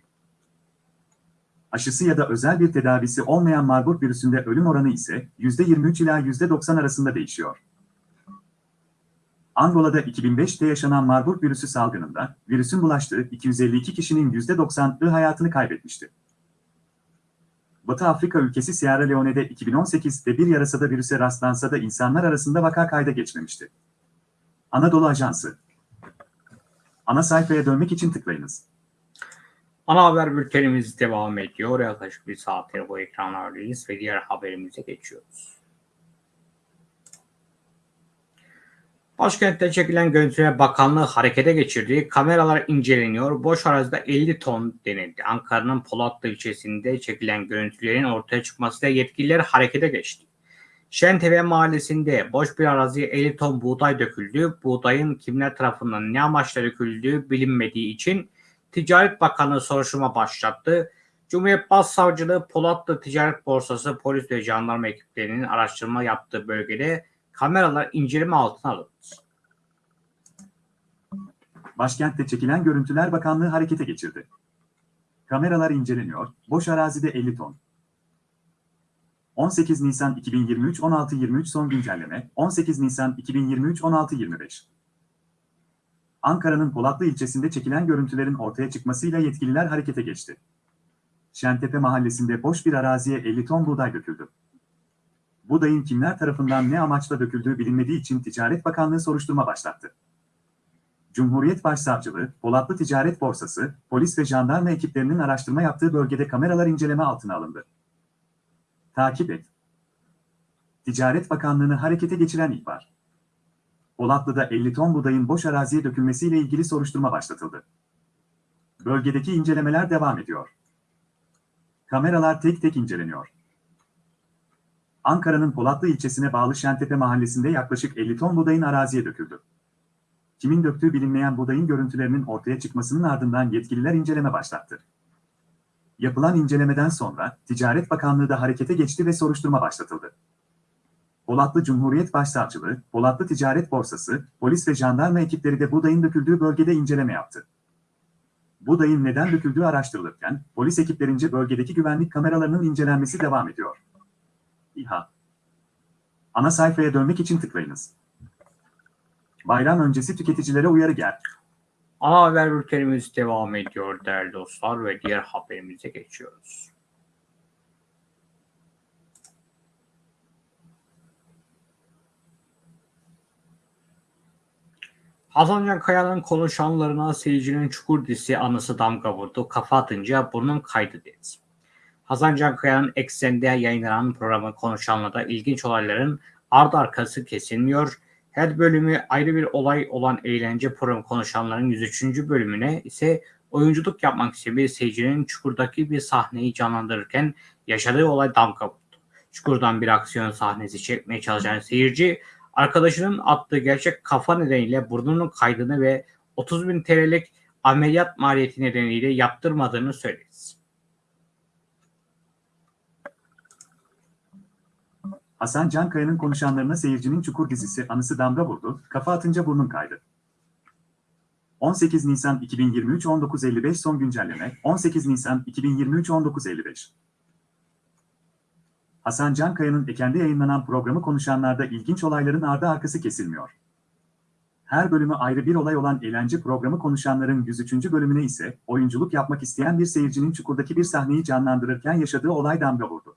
Aşısı ya da özel bir tedavisi olmayan Marburg virüsünde ölüm oranı ise %23 ila %90 arasında değişiyor. Angola'da 2005'te yaşanan Marburg virüsü salgınında virüsün bulaştığı 252 kişinin %90'ı hayatını kaybetmişti. Batı Afrika ülkesi Sierra Leone'de 2018'de bir yarasada virüse rastlansa da insanlar arasında vaka kayda geçmemişti. Anadolu Ajansı Ana sayfaya dönmek için tıklayınız. Ana haber bültenimiz devam ediyor. Yaklaşık bir saattir bu ekranlardayız ve diğer haberimize geçiyoruz. Başkentte çekilen görüntüye bakanlığı harekete geçirdi. Kameralar inceleniyor. Boş arazide 50 ton denildi. Ankara'nın Polatlı ilçesinde çekilen görüntülerin ortaya çıkmasıyla yetkililer harekete geçti. Şentepe mahallesinde boş bir araziye 50 ton buğday döküldü. Buğdayın kimler tarafından ne amaçla döküldüğü bilinmediği için Ticaret Bakanlığı soruşturma başlattı. Cumhuriyet Başsavcılığı Polatlı Ticaret Borsası polis ve jandarma ekiplerinin araştırma yaptığı bölgede kameralar inceleme altına alındı. Başkentte çekilen görüntüler Bakanlığı harekete geçirdi. Kameralar inceleniyor, boş arazide 50 ton. 18 Nisan 2023 16-23 son güncelleme, 18 Nisan 2023 16-25. Ankara'nın Polatlı ilçesinde çekilen görüntülerin ortaya çıkmasıyla yetkililer harekete geçti. Şentepe mahallesinde boş bir araziye 50 ton buğday döküldü. Buğdayın kimler tarafından ne amaçla döküldüğü bilinmediği için Ticaret Bakanlığı soruşturma başlattı. Cumhuriyet Başsavcılığı, Polatlı Ticaret Borsası, polis ve jandarma ekiplerinin araştırma yaptığı bölgede kameralar inceleme altına alındı. Takip et. Ticaret Bakanlığı'nı harekete geçiren ihbar. Polatlı'da 50 ton buğdayın boş araziye dökülmesiyle ilgili soruşturma başlatıldı. Bölgedeki incelemeler devam ediyor. Kameralar tek tek inceleniyor. Ankara'nın Polatlı ilçesine bağlı Şentepe mahallesinde yaklaşık 50 ton buğdayın araziye döküldü. Kimin döktüğü bilinmeyen buğdayın görüntülerinin ortaya çıkmasının ardından yetkililer inceleme başlattı. Yapılan incelemeden sonra Ticaret Bakanlığı da harekete geçti ve soruşturma başlatıldı. Polatlı Cumhuriyet Başsavcılığı, Polatlı Ticaret Borsası, polis ve jandarma ekipleri de buğdayın döküldüğü bölgede inceleme yaptı. Buğdayın neden döküldüğü araştırılırken, polis ekiplerince bölgedeki güvenlik kameralarının incelenmesi devam ediyor. İHA Ana sayfaya dönmek için tıklayınız. Bayram öncesi tüketicilere uyarı gel. Ana haber bültenimiz devam ediyor değerli dostlar ve diğer haberimize geçiyoruz. Hasan Can Kaya'nın konuşanlarına seyircinin çukur dizisi anısı damga vurdu. Kafa atınca burnun kaydı dedi. Hasan Can Kaya'nın eksende yayınlanan programı konuşanlarda ilginç olayların ardı arkası kesilmiyor. Her bölümü ayrı bir olay olan eğlence programı konuşanların 103. bölümüne ise oyunculuk yapmak için bir seyircinin çukurdaki bir sahneyi canlandırırken yaşadığı olay damga vurdu. Çukurdan bir aksiyon sahnesi çekmeye çalışan seyirci arkadaşının attığı gerçek kafa nedeniyle burnunun kaydığını ve 30 bin TL'lik ameliyat maliyeti nedeniyle yaptırmadığını söyledi. Hasan Cankaya'nın konuşanlarına seyircinin Çukur dizisi anısı damga vurdu, kafa atınca burnun kaydı. 18 Nisan 2023 19.55 son güncelleme 18 Nisan 2023 19.55 Hasan Cankaya'nın Eken'de yayınlanan programı konuşanlarda ilginç olayların ardı arkası kesilmiyor. Her bölümü ayrı bir olay olan eğlence programı konuşanların 103. bölümüne ise oyunculuk yapmak isteyen bir seyircinin Çukur'daki bir sahneyi canlandırırken yaşadığı olay damga vurdu.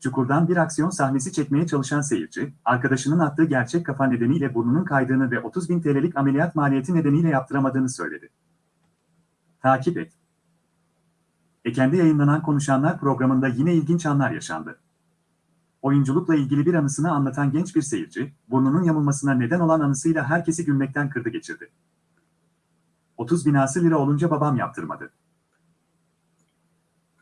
Çukur'dan bir aksiyon sahnesi çekmeye çalışan seyirci, arkadaşının attığı gerçek kafa nedeniyle burnunun kaydığını ve 30 bin TL'lik ameliyat maliyeti nedeniyle yaptıramadığını söyledi. Takip et. Eken'de yayınlanan Konuşanlar programında yine ilginç anlar yaşandı. Oyunculukla ilgili bir anısını anlatan genç bir seyirci, burnunun yamulmasına neden olan anısıyla herkesi gülmekten kırdı geçirdi. 30 binası lira olunca babam yaptırmadı.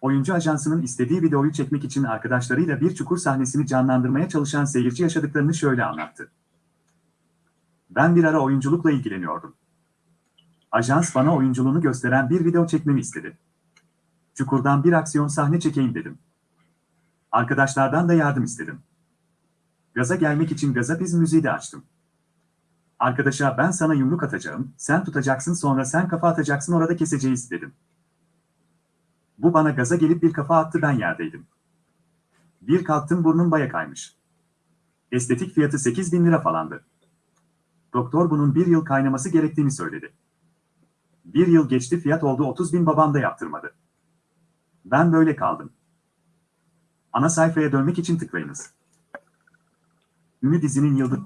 Oyuncu ajansının istediği videoyu çekmek için arkadaşlarıyla bir çukur sahnesini canlandırmaya çalışan seyirci yaşadıklarını şöyle anlattı. Ben bir ara oyunculukla ilgileniyordum. Ajans bana oyunculuğunu gösteren bir video çekmemi istedi. Çukurdan bir aksiyon sahne çekeyim dedim. Arkadaşlardan da yardım istedim. Gaza gelmek için gazapiz müziği de açtım. Arkadaşa ben sana yumruk atacağım, sen tutacaksın sonra sen kafa atacaksın orada keseceğiz dedim. Bu bana gaza gelip bir kafa attı ben yerdeydim. Bir kalktım burnum baya kaymış. Estetik fiyatı 8 bin lira falandı. Doktor bunun bir yıl kaynaması gerektiğini söyledi. Bir yıl geçti fiyat oldu 30 bin babam da yaptırmadı. Ben böyle kaldım. Ana sayfaya dönmek için tıklayınız. Ünlü dizinin yıldız...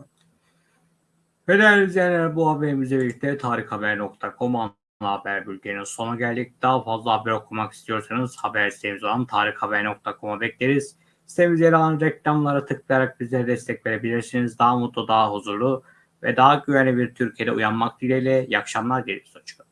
Ve değerli izleyenler bu haberimizle birlikte tarikhaber.com haber bülteninin sonuna geldik. Daha fazla haber okumak istiyorsanız haber sitemiz olan tarikhaber.com'a bekleriz. Sitemizde yer alan reklamlara tıklayarak bize destek verebilirsiniz. Daha mutlu, daha huzurlu ve daha güvenli bir Türkiye'de uyanmak dileğiyle. İyi akşamlar dileriz. Hoşçakalın.